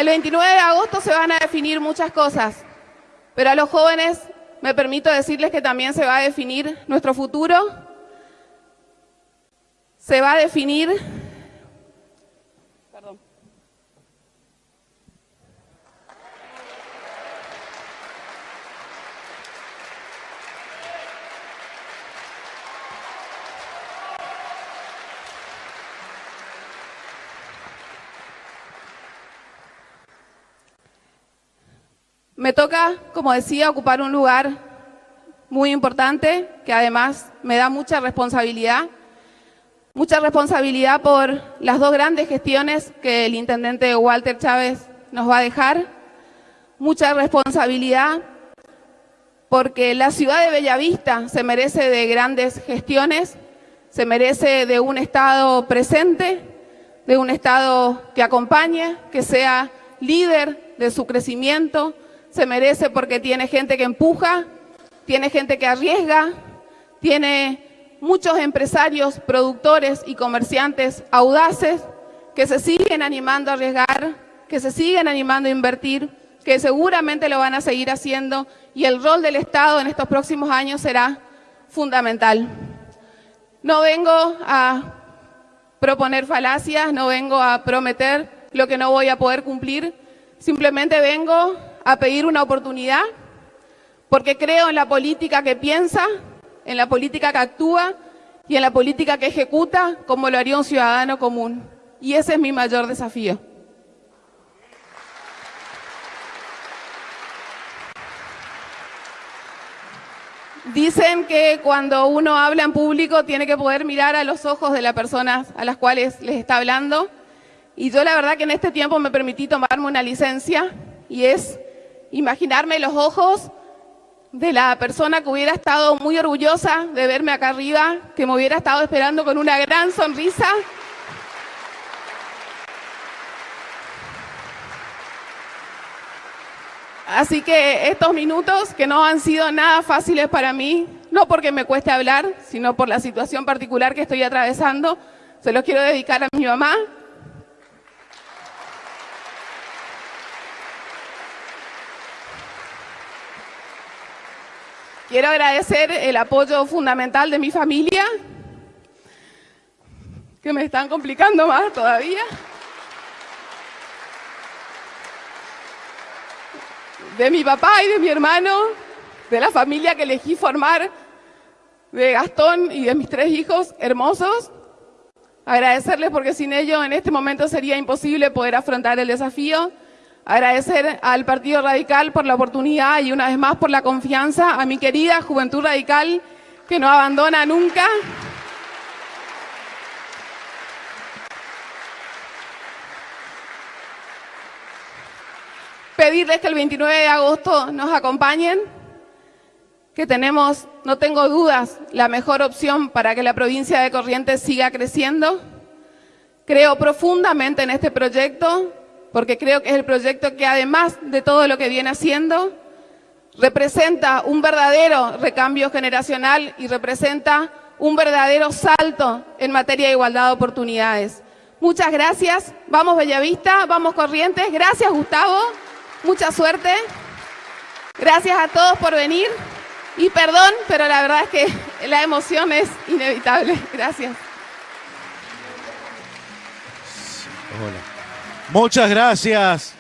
El 29 de agosto se van a definir muchas cosas, pero a los jóvenes me permito decirles que también se va a definir nuestro futuro, se va a definir Me toca, como decía, ocupar un lugar muy importante que además me da mucha responsabilidad. Mucha responsabilidad por las dos grandes gestiones que el intendente Walter Chávez nos va a dejar. Mucha responsabilidad porque la ciudad de Bellavista se merece de grandes gestiones, se merece de un Estado presente, de un Estado que acompañe, que sea líder de su crecimiento, se merece porque tiene gente que empuja, tiene gente que arriesga, tiene muchos empresarios, productores y comerciantes audaces que se siguen animando a arriesgar, que se siguen animando a invertir, que seguramente lo van a seguir haciendo y el rol del Estado en estos próximos años será fundamental. No vengo a proponer falacias, no vengo a prometer lo que no voy a poder cumplir, simplemente vengo a pedir una oportunidad porque creo en la política que piensa, en la política que actúa y en la política que ejecuta como lo haría un ciudadano común. Y ese es mi mayor desafío. Dicen que cuando uno habla en público tiene que poder mirar a los ojos de las personas a las cuales les está hablando. Y yo la verdad que en este tiempo me permití tomarme una licencia y es imaginarme los ojos de la persona que hubiera estado muy orgullosa de verme acá arriba, que me hubiera estado esperando con una gran sonrisa. Así que estos minutos que no han sido nada fáciles para mí, no porque me cueste hablar, sino por la situación particular que estoy atravesando, se los quiero dedicar a mi mamá. Quiero agradecer el apoyo fundamental de mi familia, que me están complicando más todavía. de mi papá y de mi hermano, de la familia que elegí formar, de Gastón y de mis tres hijos hermosos. Agradecerles porque sin ellos en este momento sería imposible poder afrontar el desafío. Agradecer al Partido Radical por la oportunidad y una vez más por la confianza, a mi querida Juventud Radical que no abandona nunca. pedirles que el 29 de agosto nos acompañen, que tenemos, no tengo dudas, la mejor opción para que la provincia de Corrientes siga creciendo. Creo profundamente en este proyecto, porque creo que es el proyecto que además de todo lo que viene haciendo, representa un verdadero recambio generacional y representa un verdadero salto en materia de igualdad de oportunidades. Muchas gracias. Vamos Bellavista, vamos Corrientes. Gracias Gustavo. Mucha suerte. Gracias a todos por venir. Y perdón, pero la verdad es que la emoción es inevitable. Gracias.
Muchas gracias.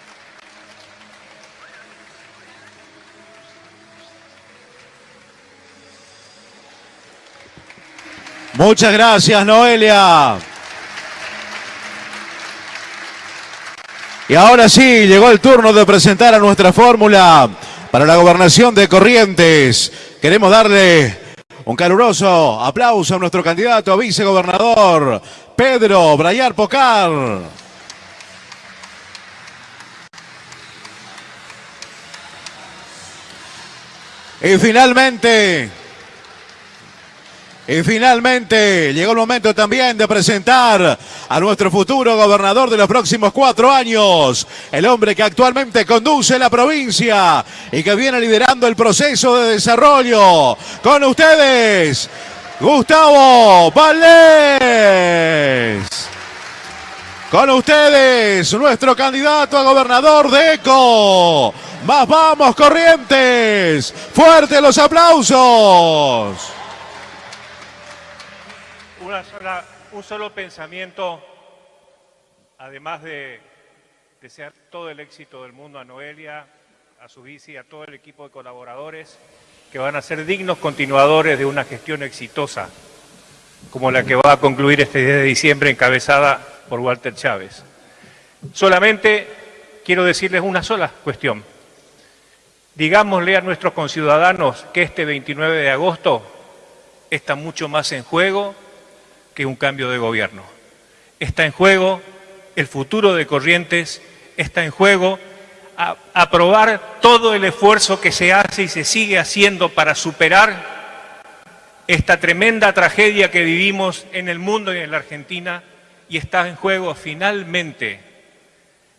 Muchas gracias, Noelia. Y ahora sí, llegó el turno de presentar a nuestra fórmula para la gobernación de Corrientes. Queremos darle un caluroso aplauso a nuestro candidato a vicegobernador, Pedro Brayar Pocar. Y finalmente, y finalmente llegó el momento también de presentar a nuestro futuro gobernador de los próximos cuatro años, el hombre que actualmente conduce la provincia y que viene liderando el proceso de desarrollo. Con ustedes, Gustavo Valdés. Con ustedes, nuestro candidato a gobernador de ECO. Más vamos, Corrientes. Fuerte los aplausos
un solo pensamiento, además de desear todo el éxito del mundo a Noelia, a su bici, a todo el equipo de colaboradores, que van a ser dignos continuadores de una gestión exitosa, como la que va a concluir este 10 de diciembre encabezada por Walter Chávez. Solamente quiero decirles una sola cuestión. Digámosle a nuestros conciudadanos que este 29 de agosto está mucho más en juego que un cambio de gobierno. Está en juego el futuro de Corrientes, está en juego aprobar todo el esfuerzo que se hace y se sigue haciendo para superar esta tremenda tragedia que vivimos en el mundo y en la Argentina y está en juego finalmente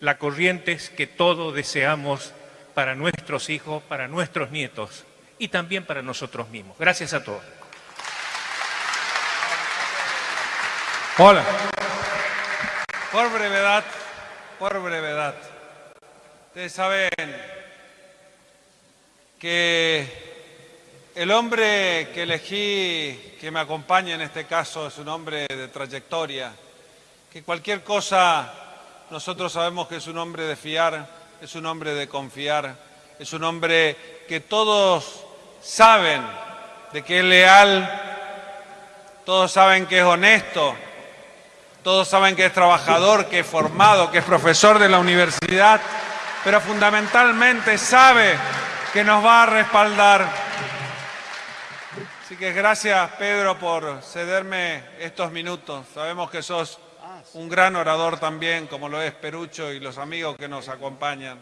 la Corrientes que todos deseamos para nuestros hijos, para nuestros nietos y también para nosotros mismos. Gracias a todos.
Hola. Por brevedad, por brevedad. Ustedes saben que el hombre que elegí que me acompaña en este caso es un hombre de trayectoria, que cualquier cosa nosotros sabemos que es un hombre de fiar, es un hombre de confiar, es un hombre que todos saben de que es leal, todos saben que es honesto, todos saben que es trabajador, que es formado, que es profesor de la universidad, pero fundamentalmente sabe que nos va a respaldar. Así que gracias, Pedro, por cederme estos minutos. Sabemos que sos un gran orador también, como lo es Perucho y los amigos que nos acompañan.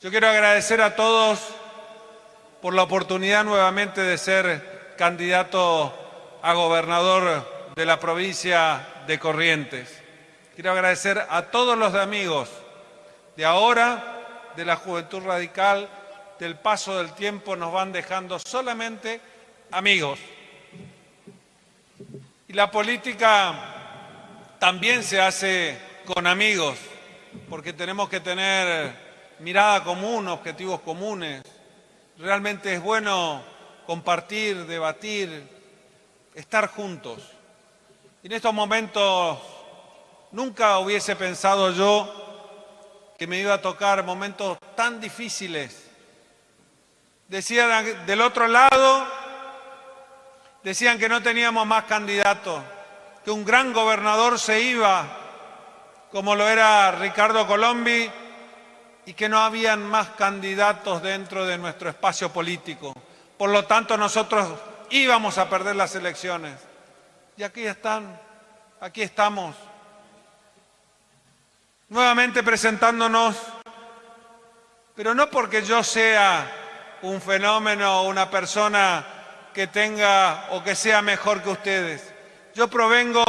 Yo quiero agradecer a todos por la oportunidad nuevamente de ser candidato a gobernador de la provincia de Corrientes. Quiero agradecer a todos los amigos de ahora, de la Juventud Radical, del paso del tiempo nos van dejando solamente amigos. Y la política también se hace con amigos, porque tenemos que tener mirada común, objetivos comunes. Realmente es bueno compartir, debatir, estar juntos. En estos momentos nunca hubiese pensado yo que me iba a tocar momentos tan difíciles. Decían del otro lado, decían que no teníamos más candidatos, que un gran gobernador se iba, como lo era Ricardo Colombi, y que no habían más candidatos dentro de nuestro espacio político. Por lo tanto, nosotros íbamos a perder las elecciones. Y aquí están, aquí estamos, nuevamente presentándonos, pero no porque yo sea un fenómeno o una persona que tenga o que sea mejor que ustedes. Yo provengo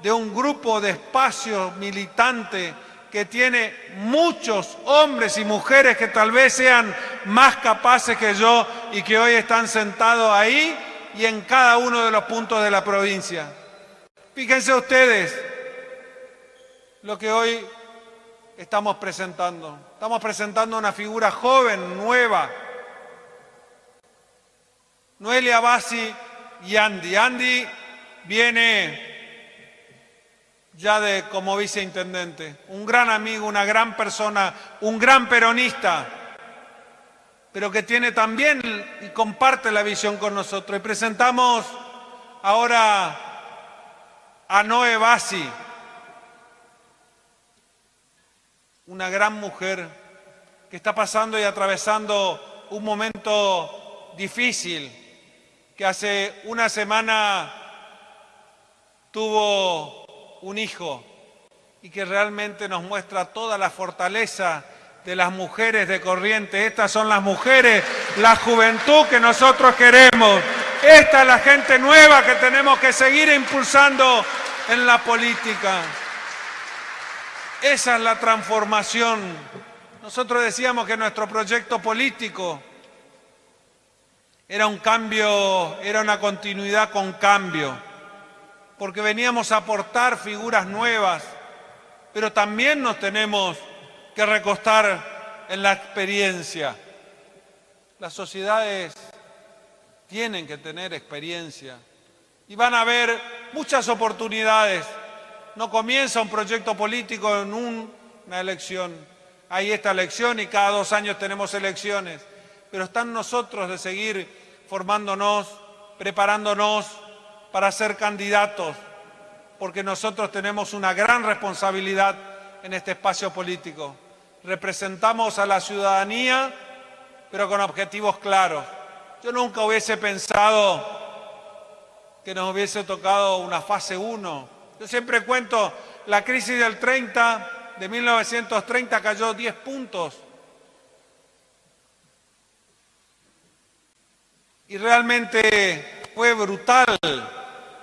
de un grupo de espacio militante que tiene muchos hombres y mujeres que tal vez sean más capaces que yo y que hoy están sentados ahí y en cada uno de los puntos de la provincia. Fíjense ustedes lo que hoy estamos presentando. Estamos presentando una figura joven, nueva. Noelia Bassi y Andy. Andy viene ya de como viceintendente, un gran amigo, una gran persona, un gran peronista pero que tiene también y comparte la visión con nosotros. Y presentamos ahora a Noé Bassi, una gran mujer que está pasando y atravesando un momento difícil, que hace una semana tuvo un hijo y que realmente nos muestra toda la fortaleza de las mujeres de corriente. Estas son las mujeres, la juventud que nosotros queremos. Esta es la gente nueva que tenemos que seguir impulsando en la política. Esa es la transformación. Nosotros decíamos que nuestro proyecto político era un cambio, era una continuidad con cambio, porque veníamos a aportar figuras nuevas, pero también nos tenemos que recostar en la experiencia. Las sociedades tienen que tener experiencia y van a haber muchas oportunidades. No comienza un proyecto político en una elección. Hay esta elección y cada dos años tenemos elecciones. Pero están nosotros de seguir formándonos, preparándonos para ser candidatos, porque nosotros tenemos una gran responsabilidad en este espacio político. Representamos a la ciudadanía, pero con objetivos claros. Yo nunca hubiese pensado que nos hubiese tocado una fase 1. Yo siempre cuento, la crisis del 30, de 1930 cayó 10 puntos. Y realmente fue brutal.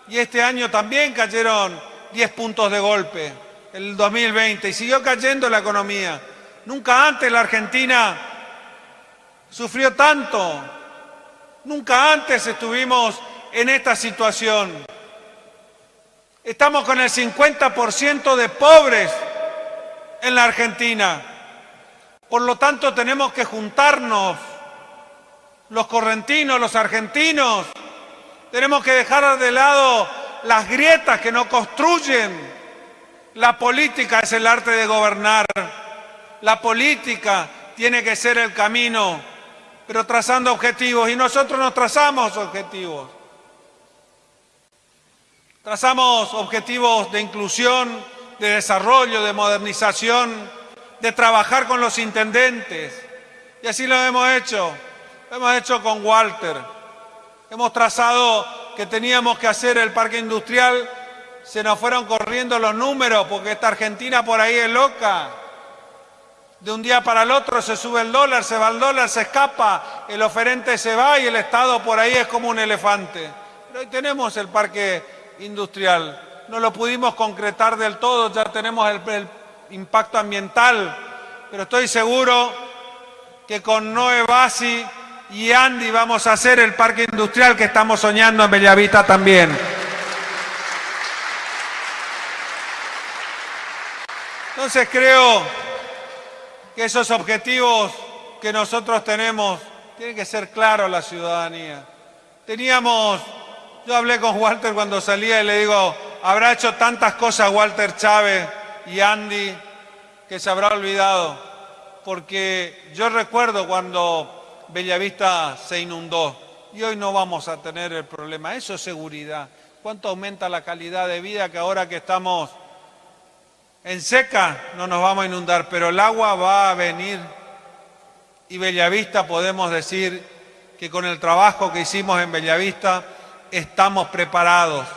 Y este año también cayeron 10 puntos de golpe. el 2020 y siguió cayendo la economía. Nunca antes la Argentina sufrió tanto. Nunca antes estuvimos en esta situación. Estamos con el 50% de pobres en la Argentina. Por lo tanto, tenemos que juntarnos, los correntinos, los argentinos. Tenemos que dejar de lado las grietas que nos construyen. La política es el arte de gobernar. La política tiene que ser el camino, pero trazando objetivos. Y nosotros nos trazamos objetivos. Trazamos objetivos de inclusión, de desarrollo, de modernización, de trabajar con los intendentes. Y así lo hemos hecho. Lo hemos hecho con Walter. Hemos trazado que teníamos que hacer el parque industrial. Se nos fueron corriendo los números porque esta Argentina por ahí es loca. De un día para el otro se sube el dólar, se va el dólar, se escapa, el oferente se va y el Estado por ahí es como un elefante. Pero hoy tenemos el parque industrial. No lo pudimos concretar del todo, ya tenemos el, impacto ambiental, pero estoy seguro que con Noé Bassi y Andy vamos a hacer el parque industrial que estamos soñando en Bellavista también. Entonces creo que esos objetivos que nosotros tenemos tienen que ser claros a la ciudadanía. Teníamos yo hablé con Walter cuando salía y le digo, habrá hecho tantas cosas Walter Chávez y Andy que se habrá olvidado. Porque yo recuerdo cuando Bellavista se inundó y hoy no vamos a tener el problema. Eso es seguridad. ¿Cuánto aumenta la calidad de vida que ahora que estamos en seca no nos vamos a inundar? Pero el agua va a venir y Bellavista podemos decir que con el trabajo que hicimos en Bellavista estamos preparados.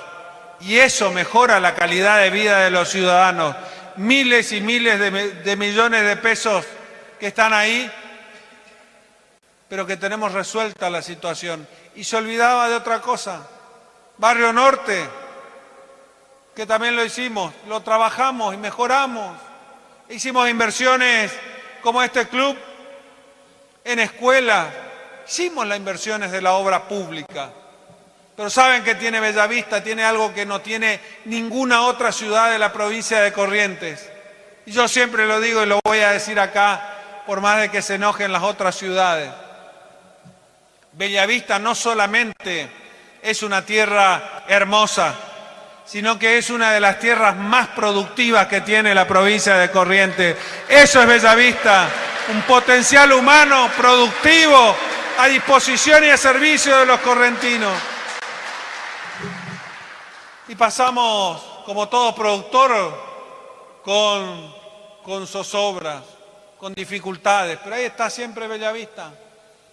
Y eso mejora la calidad de vida de los ciudadanos. Miles y miles de, millones de pesos que están ahí, pero que tenemos resuelta la situación. Y se olvidaba de otra cosa. Barrio Norte, que también lo hicimos, lo trabajamos y mejoramos. Hicimos inversiones como este club en escuelas, hicimos las inversiones de la obra pública. Pero saben que tiene Bellavista, tiene algo que no tiene ninguna otra ciudad de la provincia de Corrientes. Y yo siempre lo digo y lo voy a decir acá, por más de que se enojen las otras ciudades. Bellavista no solamente es una tierra hermosa, sino que es una de las tierras más productivas que tiene la provincia de Corrientes. Eso es Bellavista, un potencial humano productivo a disposición y a servicio de los correntinos. Y pasamos, como todo productor, con, con zozobras, con dificultades, pero ahí está siempre Bellavista.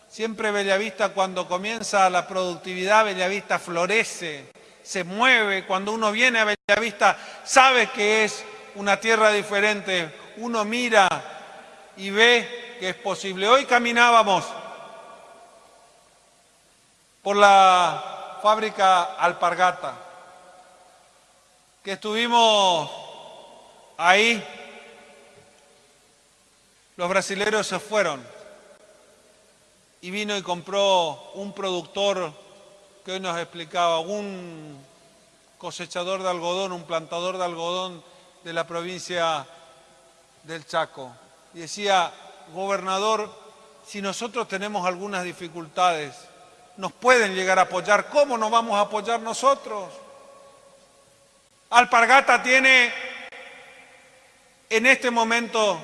Siempre Bellavista cuando comienza la productividad, Bellavista florece, se mueve. Cuando uno viene a Bellavista sabe que es una tierra diferente. Uno mira y ve que es posible. Hoy caminábamos por la fábrica Alpargata que estuvimos ahí, los brasileros se fueron y vino y compró un productor que hoy nos explicaba, un cosechador de algodón, un plantador de algodón de la provincia del Chaco. Y decía, gobernador, si nosotros tenemos algunas dificultades, nos pueden llegar a apoyar, ¿cómo nos vamos a apoyar nosotros? Alpargata tiene, en este momento,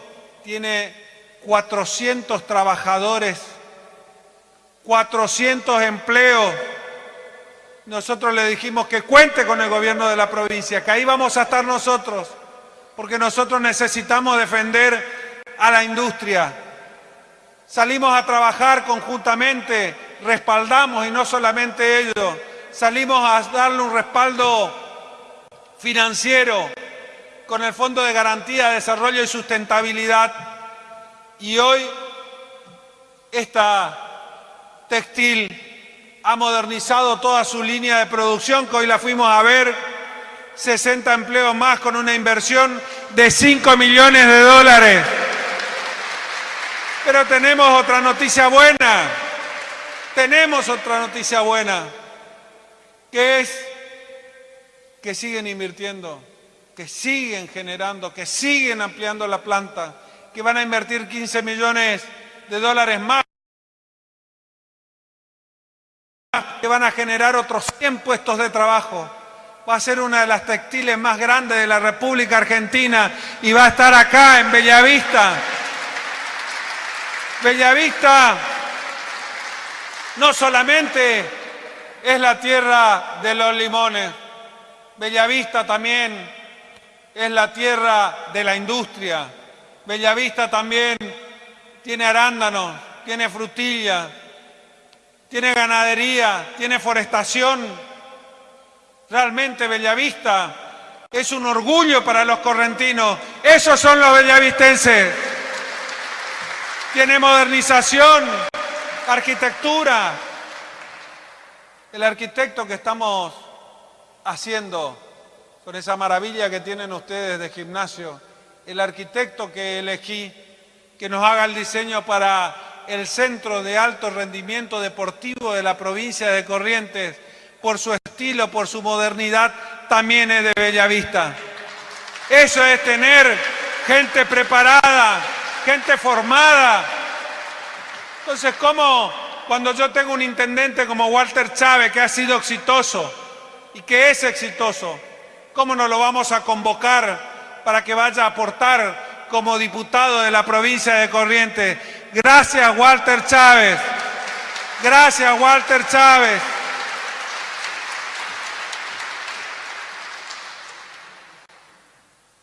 tiene 400 trabajadores, 400 empleos. Nosotros le dijimos que cuente con el gobierno de la provincia, que ahí vamos a estar nosotros, porque nosotros necesitamos defender a la industria. Salimos a trabajar conjuntamente, respaldamos y no solamente ellos, salimos a darle un respaldo financiero con el Fondo de Garantía de Desarrollo y Sustentabilidad y hoy esta textil ha modernizado toda su línea de producción, que hoy la fuimos a ver, 60 empleos más con una inversión de 5 millones de dólares. Pero tenemos otra noticia buena, tenemos otra noticia buena, que es que siguen invirtiendo, que siguen generando, que siguen ampliando la planta, que van a invertir 15 millones de dólares más, que van a generar otros 100 puestos de trabajo. Va a ser una de las textiles más grandes de la República Argentina y va a estar acá en Bellavista. Bellavista no solamente es la tierra de los limones, Bellavista también es la tierra de la industria. Bellavista también tiene arándanos, tiene frutilla, tiene ganadería, tiene forestación. Realmente Bellavista es un orgullo para los correntinos. Esos son los bellavistenses. Tiene modernización, arquitectura. El arquitecto que estamos haciendo con esa maravilla que tienen ustedes de gimnasio, el arquitecto que elegí, que nos haga el diseño para el Centro de Alto Rendimiento Deportivo de la provincia de Corrientes, por su estilo, por su modernidad, también es de Bellavista. Eso es tener gente preparada, gente formada. Entonces, ¿cómo cuando yo tengo un intendente como Walter Chávez, que ha sido exitoso, y que es exitoso, ¿cómo no lo vamos a convocar para que vaya a aportar como diputado de la provincia de Corrientes? Gracias, Walter Chávez. Gracias, Walter Chávez.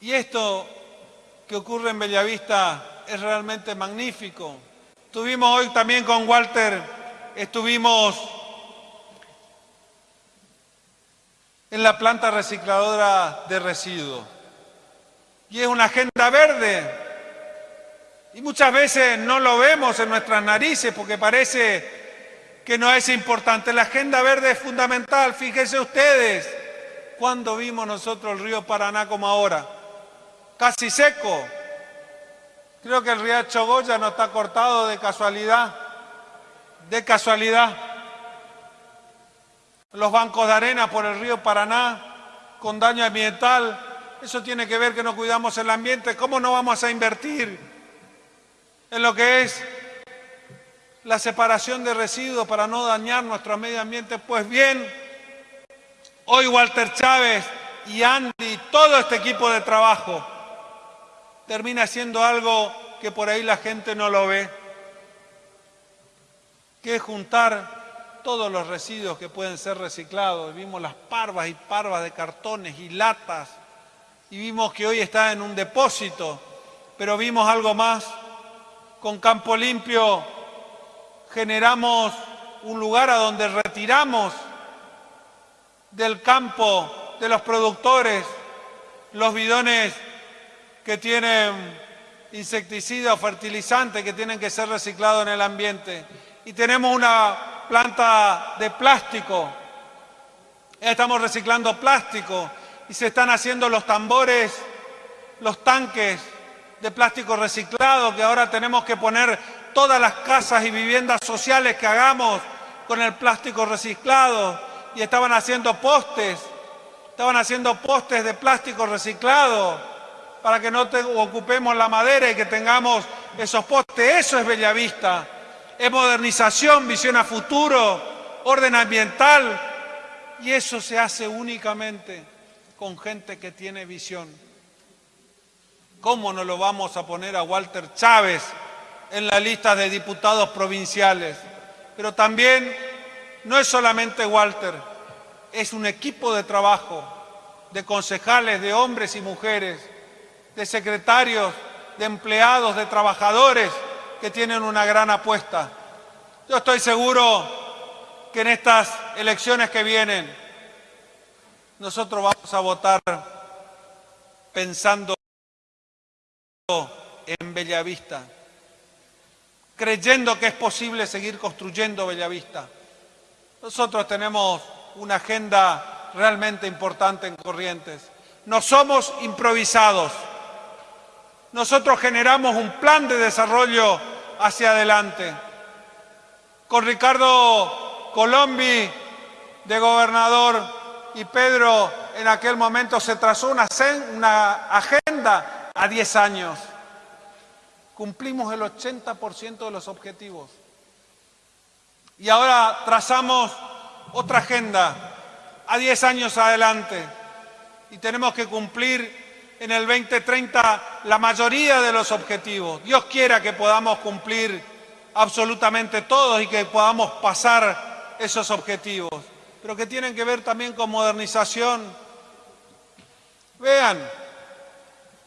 Y esto que ocurre en Bellavista es realmente magnífico. Estuvimos hoy también con Walter, estuvimos en la planta recicladora de residuos. Y es una agenda verde. Y muchas veces no lo vemos en nuestras narices porque parece que no es importante. La agenda verde es fundamental. Fíjense ustedes, cuando vimos nosotros el río Paraná como ahora? Casi seco. Creo que el riacho Goya no está cortado de casualidad. De casualidad los bancos de arena por el río Paraná con daño ambiental. Eso tiene que ver que no cuidamos el ambiente. ¿Cómo no vamos a invertir en lo que es la separación de residuos para no dañar nuestro medio ambiente? Pues bien, hoy Walter Chávez y Andy, todo este equipo de trabajo, termina siendo algo que por ahí la gente no lo ve, que es juntar todos los residuos que pueden ser reciclados. Vimos las parvas y parvas de cartones y latas. Y vimos que hoy está en un depósito. Pero vimos algo más. Con Campo Limpio generamos un lugar a donde retiramos del campo de los productores los bidones que tienen insecticida o fertilizante que tienen que ser reciclados en el ambiente. Y tenemos una planta de plástico. Estamos reciclando plástico y se están haciendo los tambores, los tanques de plástico reciclado que ahora tenemos que poner todas las casas y viviendas sociales que hagamos con el plástico reciclado y estaban haciendo postes, estaban haciendo postes de plástico reciclado para que no ocupemos la madera y que tengamos esos postes. Eso es Bellavista es modernización, visión a futuro, orden ambiental. Y eso se hace únicamente con gente que tiene visión. ¿Cómo no lo vamos a poner a Walter Chávez en la lista de diputados provinciales? Pero también no es solamente Walter, es un equipo de trabajo de concejales, de hombres y mujeres, de secretarios, de empleados, de trabajadores, que tienen una gran apuesta. Yo estoy seguro que en estas elecciones que vienen nosotros vamos a votar pensando en Bellavista, creyendo que es posible seguir construyendo Bellavista. Nosotros tenemos una agenda realmente importante en Corrientes. no somos improvisados. Nosotros generamos un plan de desarrollo hacia adelante. Con Ricardo Colombi de gobernador y Pedro en aquel momento se trazó una, una agenda a 10 años. Cumplimos el 80% de los objetivos. Y ahora trazamos otra agenda a 10 años adelante. Y tenemos que cumplir en el 2030 la mayoría de los objetivos. Dios quiera que podamos cumplir absolutamente todos y que podamos pasar esos objetivos, pero que tienen que ver también con modernización. Vean,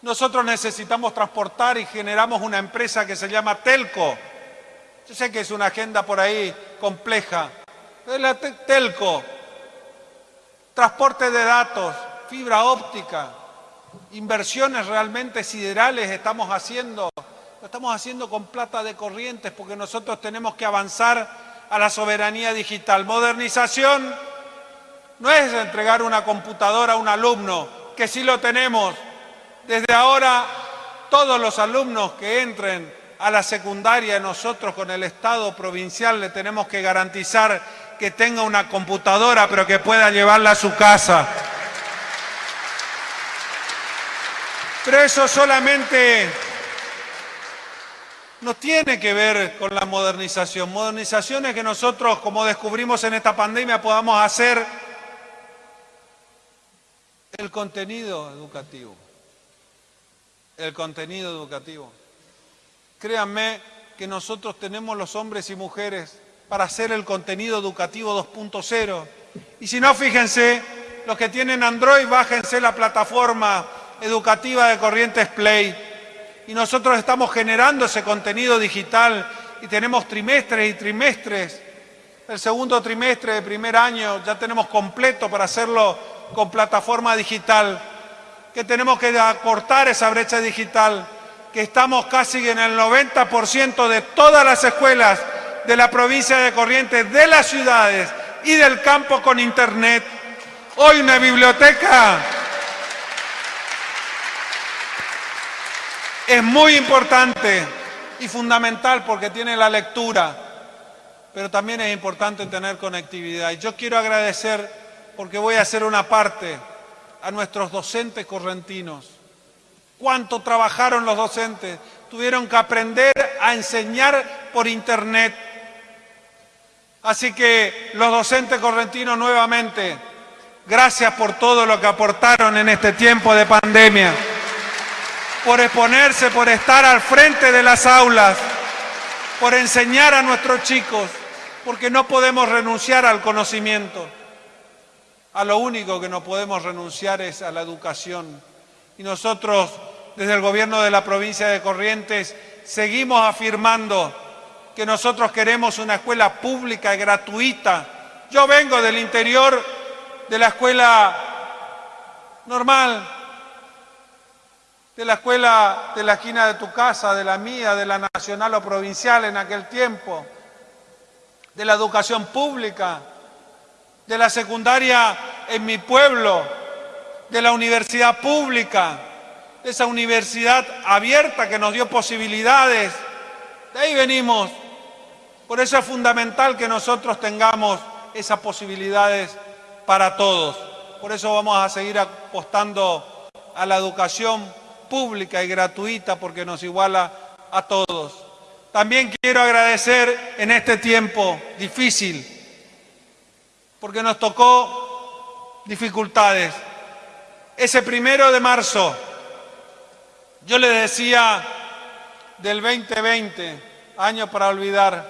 nosotros necesitamos transportar y generamos una empresa que se llama Telco. Yo sé que es una agenda por ahí compleja, es la Telco. Transporte de datos, fibra óptica, inversiones realmente siderales estamos haciendo. Lo estamos haciendo con plata de corrientes porque nosotros tenemos que avanzar a la soberanía digital. Modernización no es entregar una computadora a un alumno, que sí lo tenemos. Desde ahora, todos los alumnos que entren a la secundaria, nosotros con el Estado provincial le tenemos que garantizar que tenga una computadora, pero que pueda llevarla a su casa. Pero eso solamente no tiene que ver con la modernización. Modernización es que nosotros, como descubrimos en esta pandemia, podamos hacer el contenido educativo. El contenido educativo. Créanme que nosotros tenemos los hombres y mujeres para hacer el contenido educativo 2.0. Y si no, fíjense, los que tienen Android, bájense la plataforma educativa de Corrientes Play. Y nosotros estamos generando ese contenido digital y tenemos trimestres y trimestres. El segundo trimestre de primer año ya tenemos completo para hacerlo con plataforma digital. Que tenemos que acortar esa brecha digital, que estamos casi en el 90% de todas las escuelas de la provincia de Corrientes, de las ciudades y del campo con internet. Hoy una biblioteca es muy importante y fundamental porque tiene la lectura, pero también es importante tener conectividad. Y yo quiero agradecer, porque voy a hacer una parte, a nuestros docentes correntinos. ¿Cuánto trabajaron los docentes? Tuvieron que aprender a enseñar por internet. Así que los docentes correntinos nuevamente, gracias por todo lo que aportaron en este tiempo de pandemia por exponerse, por estar al frente de las aulas, por enseñar a nuestros chicos, porque no podemos renunciar al conocimiento. A lo único que no podemos renunciar es a la educación. Y nosotros, desde el gobierno de la provincia de Corrientes, seguimos afirmando que nosotros queremos una escuela pública y gratuita. Yo vengo del interior de la escuela normal, de la escuela de la esquina de tu casa, de la mía, de la nacional o provincial en aquel tiempo, de la educación pública, de la secundaria en mi pueblo, de la universidad pública, de esa universidad abierta que nos dio posibilidades. De ahí venimos. Por eso es fundamental que nosotros tengamos esas posibilidades para todos. Por eso vamos a seguir apostando a la educación pública y gratuita porque nos iguala a todos. También quiero agradecer en este tiempo difícil, porque nos tocó dificultades. Ese primero de marzo, yo les decía del 2020, año para olvidar,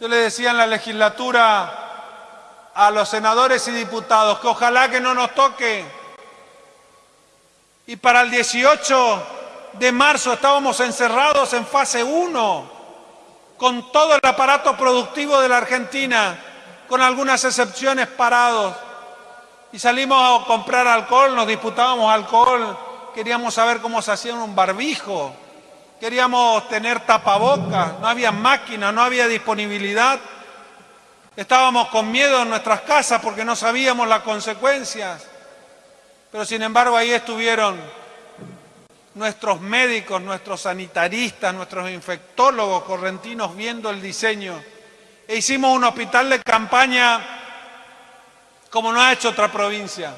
yo le decía en la legislatura a los senadores y diputados que ojalá que no nos toque y para el 18 de marzo estábamos encerrados en fase 1, con todo el aparato productivo de la Argentina, con algunas excepciones parados. Y salimos a comprar alcohol, nos disputábamos alcohol, queríamos saber cómo se hacía un barbijo, queríamos tener tapabocas, no había máquinas, no había disponibilidad. Estábamos con miedo en nuestras casas porque no sabíamos las consecuencias. Pero sin embargo ahí estuvieron nuestros médicos, nuestros sanitaristas, nuestros infectólogos correntinos viendo el diseño. E hicimos un hospital de campaña como no ha hecho otra provincia.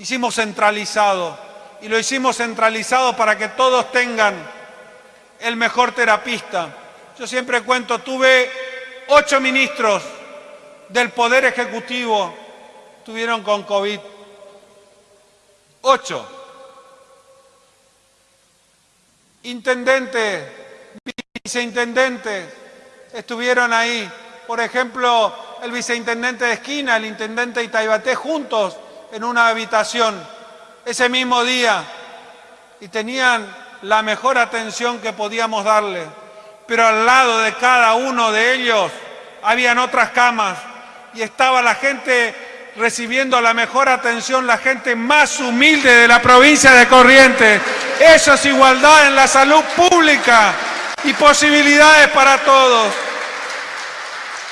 Hicimos centralizado y lo hicimos centralizado para que todos tengan el mejor terapista. Yo siempre cuento, tuve ocho ministros del Poder Ejecutivo tuvieron con COVID. Ocho. Intendentes, viceintendentes estuvieron ahí. Por ejemplo, el viceintendente de esquina, el intendente de Itaibaté, juntos en una habitación ese mismo día y tenían la mejor atención que podíamos darle. Pero al lado de cada uno de ellos habían otras camas y estaba la gente recibiendo la mejor atención la gente más humilde de la provincia de Corrientes. Eso es igualdad en la salud pública y posibilidades para todos.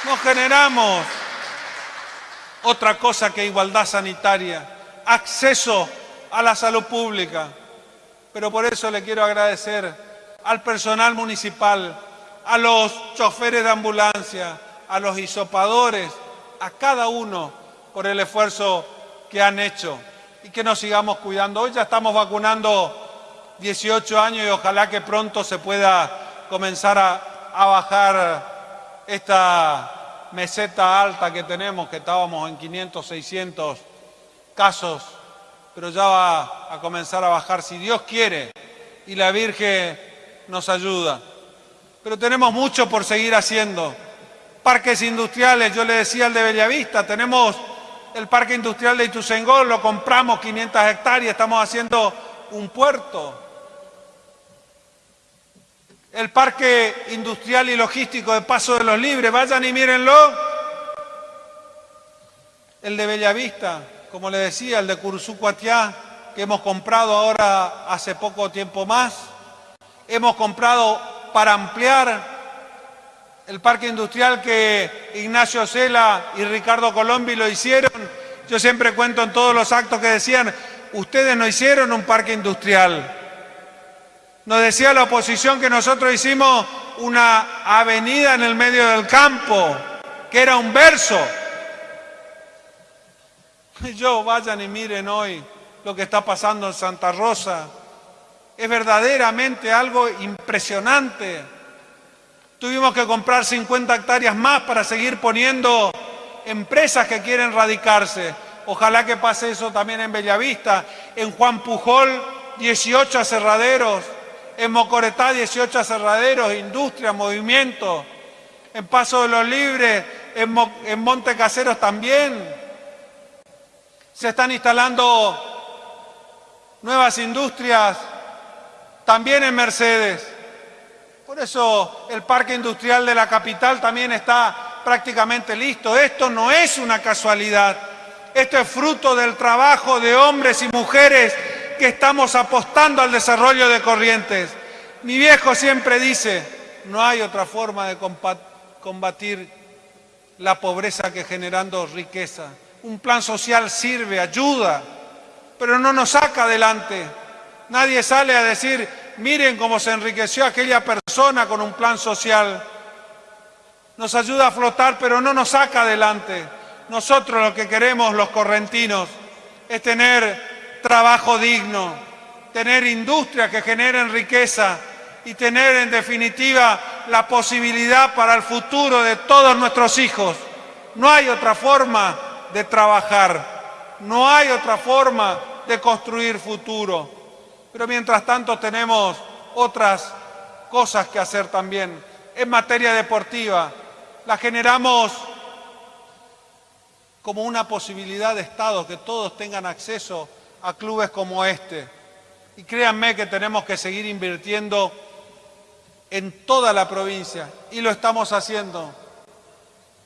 No generamos otra cosa que igualdad sanitaria, acceso a la salud pública. Pero por eso le quiero agradecer al personal municipal, a los choferes de ambulancia, a los hisopadores, a cada uno por el esfuerzo que han hecho y que nos sigamos cuidando. Hoy ya estamos vacunando 18 años y ojalá que pronto se pueda comenzar a, bajar esta meseta alta que tenemos, que estábamos en 500, 600 casos, pero ya va a comenzar a bajar si Dios quiere y la Virgen nos ayuda. Pero tenemos mucho por seguir haciendo. Parques industriales, yo le decía al de Bellavista, tenemos el parque industrial de Ituzaingó, lo compramos 500 hectáreas, estamos haciendo un puerto. El parque industrial y logístico de Paso de los Libres, vayan y mírenlo. El de Bellavista, como le decía, el de Curuzú-Cuatiá, que hemos comprado ahora hace poco tiempo más. Hemos comprado para ampliar el parque industrial que Ignacio Cela y Ricardo Colombi lo hicieron. Yo siempre cuento en todos los actos que decían, ustedes no hicieron un parque industrial. Nos decía la oposición que nosotros hicimos una avenida en el medio del campo, que era un verso. Yo vayan y miren hoy lo que está pasando en Santa Rosa. Es verdaderamente algo impresionante. Tuvimos que comprar 50 hectáreas más para seguir poniendo empresas que quieren radicarse. Ojalá que pase eso también en Bellavista. En Juan Pujol, 18 aserraderos. En Mocoretá, 18 aserraderos, industria, movimiento. En Paso de los Libres, en, en Monte Caseros también. Se están instalando nuevas industrias también en Mercedes. Por eso el parque industrial de la capital también está prácticamente listo. Esto no es una casualidad. Esto es fruto del trabajo de hombres y mujeres que estamos apostando al desarrollo de Corrientes. Mi viejo siempre dice, no hay otra forma de combatir la pobreza que generando riqueza. Un plan social sirve, ayuda, pero no nos saca adelante. Nadie sale a decir, miren cómo se enriqueció aquella persona con un plan social. Nos ayuda a flotar, pero no nos saca adelante. Nosotros lo que queremos, los correntinos, es tener trabajo digno, tener industria que generen riqueza y tener en definitiva la posibilidad para el futuro de todos nuestros hijos. No hay otra forma de trabajar, no hay otra forma de construir futuro. Pero mientras tanto tenemos otras cosas que hacer también. En materia deportiva, la generamos como una posibilidad de Estado, que todos tengan acceso a clubes como este. Y créanme que tenemos que seguir invirtiendo en toda la provincia, y lo estamos haciendo.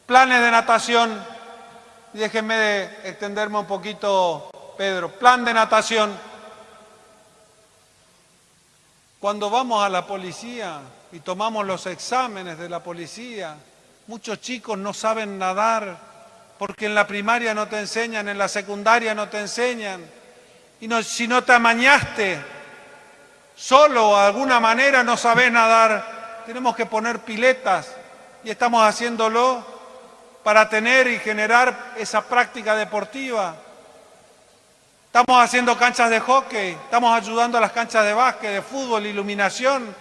Planes de natación, déjenme de extenderme un poquito, Pedro, plan de natación cuando vamos a la policía y tomamos los exámenes de la policía, muchos chicos no saben nadar porque en la primaria no te enseñan, en la secundaria no te enseñan. Y si no te amañaste, solo de alguna manera no sabes nadar, tenemos que poner piletas y estamos haciéndolo para tener y generar esa práctica deportiva. Estamos haciendo canchas de hockey, estamos ayudando a las canchas de básquet, de fútbol, iluminación,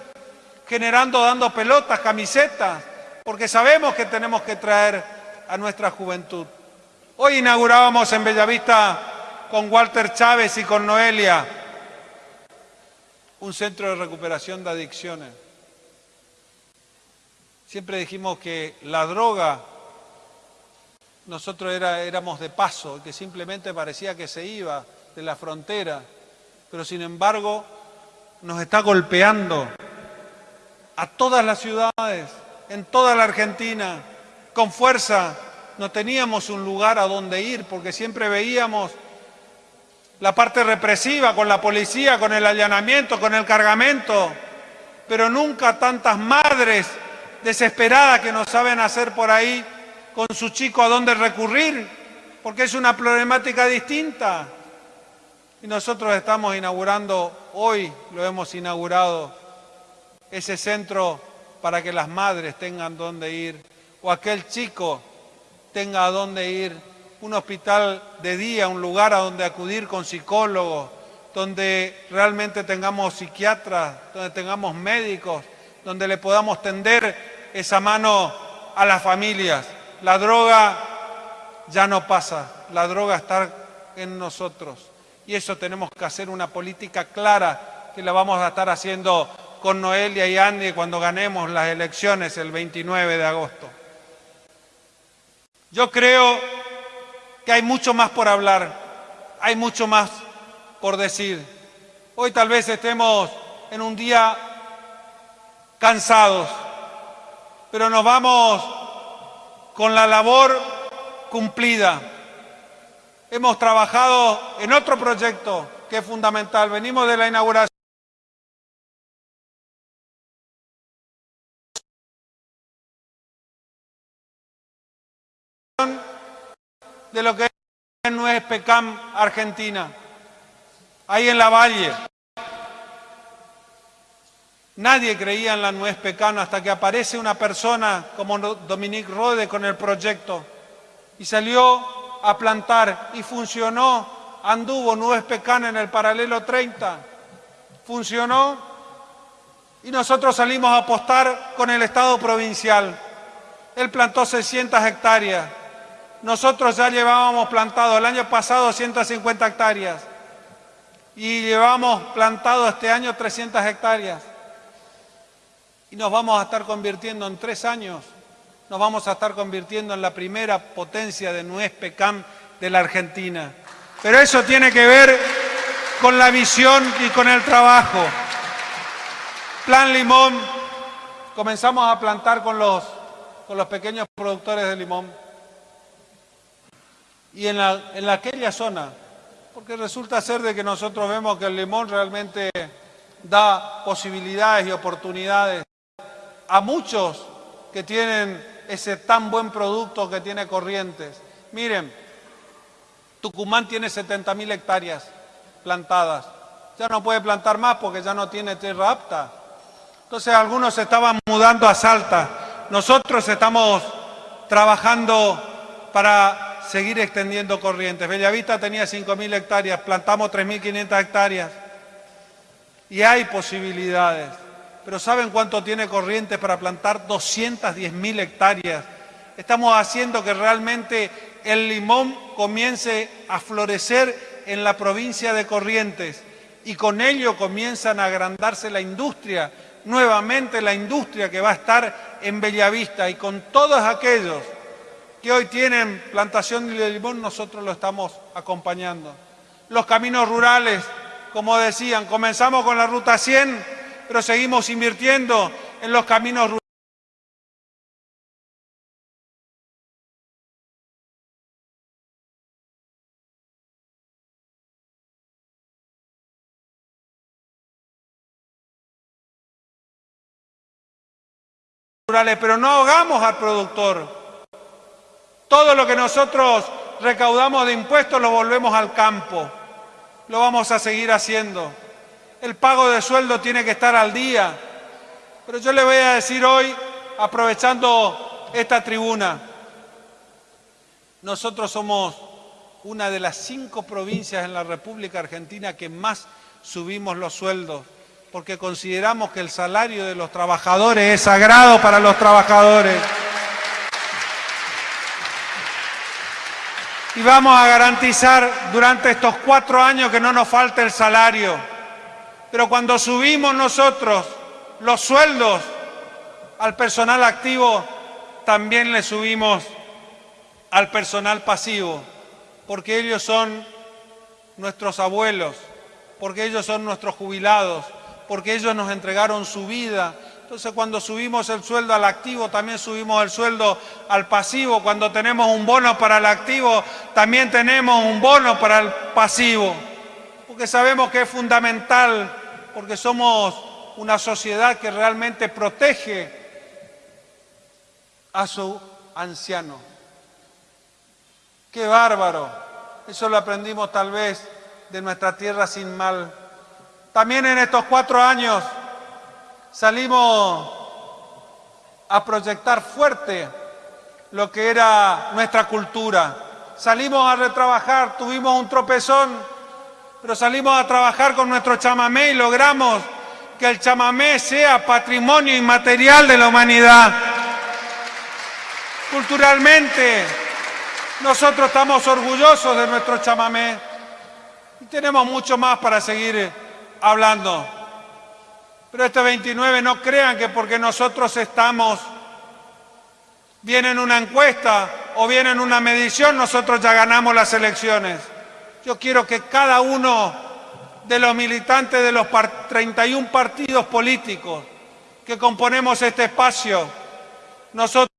generando, dando pelotas, camisetas, porque sabemos que tenemos que traer a nuestra juventud. Hoy inaugurábamos en Bellavista con Walter Chávez y con Noelia un centro de recuperación de adicciones. Siempre dijimos que la droga, nosotros éramos de paso, que simplemente parecía que se iba de la frontera, pero sin embargo nos está golpeando a todas las ciudades, en toda la Argentina, con fuerza. No teníamos un lugar a donde ir porque siempre veíamos la parte represiva con la policía, con el allanamiento, con el cargamento, pero nunca tantas madres desesperadas que no saben hacer por ahí con su chico a dónde recurrir, porque es una problemática distinta. Y nosotros estamos inaugurando, hoy lo hemos inaugurado, ese centro para que las madres tengan dónde ir, o aquel chico tenga a dónde ir, un hospital de día, un lugar a donde acudir con psicólogos, donde realmente tengamos psiquiatras, donde tengamos médicos, donde le podamos tender esa mano a las familias. La droga ya no pasa, la droga está en nosotros. Y eso tenemos que hacer una política clara que la vamos a estar haciendo con Noelia y Andy cuando ganemos las elecciones el 29 de agosto. Yo creo que hay mucho más por hablar, hay mucho más por decir. Hoy tal vez estemos en un día cansados, pero nos vamos con la labor cumplida. Hemos trabajado en otro proyecto que es fundamental. Venimos de la inauguración de lo que es Nuez Pecam Argentina, ahí en la Valle. Nadie creía en la Nuez Pecam hasta que aparece una persona como Dominique Rode con el proyecto y salió a plantar y funcionó, anduvo Nuez Pecán en el paralelo 30, funcionó y nosotros salimos a apostar con el Estado provincial. Él plantó 600 hectáreas, nosotros ya llevábamos plantado el año pasado 150 hectáreas y llevamos plantado este año 300 hectáreas y nos vamos a estar convirtiendo en tres años nos vamos a estar convirtiendo en la primera potencia de nuez PECAM de la Argentina. Pero eso tiene que ver con la visión y con el trabajo. Plan Limón, comenzamos a plantar con los, con los pequeños productores de limón. Y en, la, en aquella zona, porque resulta ser de que nosotros vemos que el limón realmente da posibilidades y oportunidades a muchos que tienen ese tan buen producto que tiene Corrientes. Miren, Tucumán tiene 70.000 hectáreas plantadas. Ya no puede plantar más porque ya no tiene tierra apta. Entonces algunos estaban mudando a Salta. Nosotros estamos trabajando para seguir extendiendo corrientes. Bellavista tenía 5.000 hectáreas, plantamos 3.500 hectáreas. Y hay posibilidades pero ¿saben cuánto tiene Corrientes para plantar 210.000 hectáreas? Estamos haciendo que realmente el limón comience a florecer en la provincia de Corrientes y con ello comienzan a agrandarse la industria, nuevamente la industria que va a estar en Bellavista y con todos aquellos que hoy tienen plantación de limón, nosotros lo estamos acompañando. Los caminos rurales, como decían, comenzamos con la Ruta 100, pero seguimos invirtiendo en los caminos rurales, pero no ahogamos al productor. Todo lo que nosotros recaudamos de impuestos lo volvemos al campo. lo vamos a seguir haciendo. El pago de sueldo tiene que estar al día. Pero yo le voy a decir hoy, aprovechando esta tribuna, nosotros somos una de las cinco provincias en la República Argentina que más subimos los sueldos, porque consideramos que el salario de los trabajadores es sagrado para los trabajadores. Y vamos a garantizar durante estos cuatro años que no nos falte el salario. Pero cuando subimos nosotros los sueldos al personal activo, también le subimos al personal pasivo, porque ellos son nuestros abuelos, porque ellos son nuestros jubilados, porque ellos nos entregaron su vida. Entonces cuando subimos el sueldo al activo, también subimos el sueldo al pasivo. Cuando tenemos un bono para el activo, también tenemos un bono para el pasivo. Porque sabemos que es fundamental, porque somos una sociedad que realmente protege a su anciano. ¡Qué bárbaro! Eso lo aprendimos tal vez de nuestra tierra sin mal. También en estos cuatro años salimos a proyectar fuerte lo que era nuestra cultura. Salimos a retrabajar, tuvimos un tropezón, pero salimos a trabajar con nuestro chamamé y logramos que el chamamé sea patrimonio inmaterial de la humanidad. Culturalmente, nosotros estamos orgullosos de nuestro chamamé y tenemos mucho más para seguir hablando. Pero este 29 no crean que porque nosotros estamos, viene en una encuesta o viene en una medición, nosotros ya ganamos las elecciones. Yo quiero que cada uno de los militantes de los 31 partidos políticos que componemos este espacio, nosotros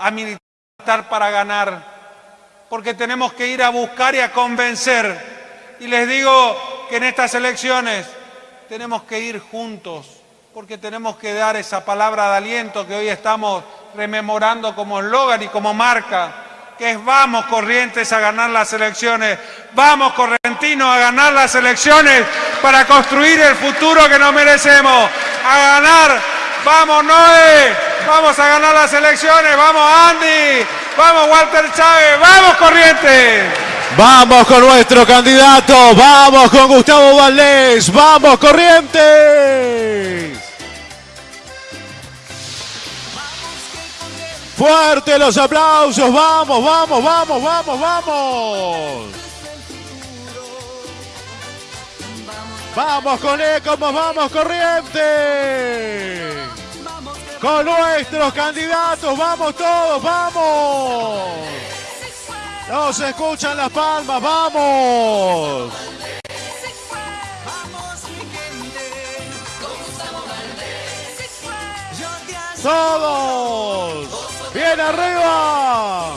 a militar para ganar, porque tenemos que ir a buscar y a convencer. Y les digo que en estas elecciones tenemos que ir juntos, porque tenemos que dar esa palabra de aliento que hoy estamos rememorando como eslogan y como marca, que es vamos Corrientes a ganar las elecciones, vamos Correntinos a ganar las elecciones para construir el futuro que nos merecemos, a ganar, vamos Noé, Vamos a ganar las elecciones. Vamos Andy. Vamos Walter Chávez. Vamos Corrientes.
Vamos con nuestro candidato. Vamos con Gustavo Valdés. Vamos Corrientes. Fuerte los aplausos. Vamos, vamos, vamos, vamos, vamos. Vamos con Ecomos, vamos Corrientes con nuestros candidatos. Vamos todos, vamos. Nos escuchan las palmas, vamos. Todos. Bien arriba.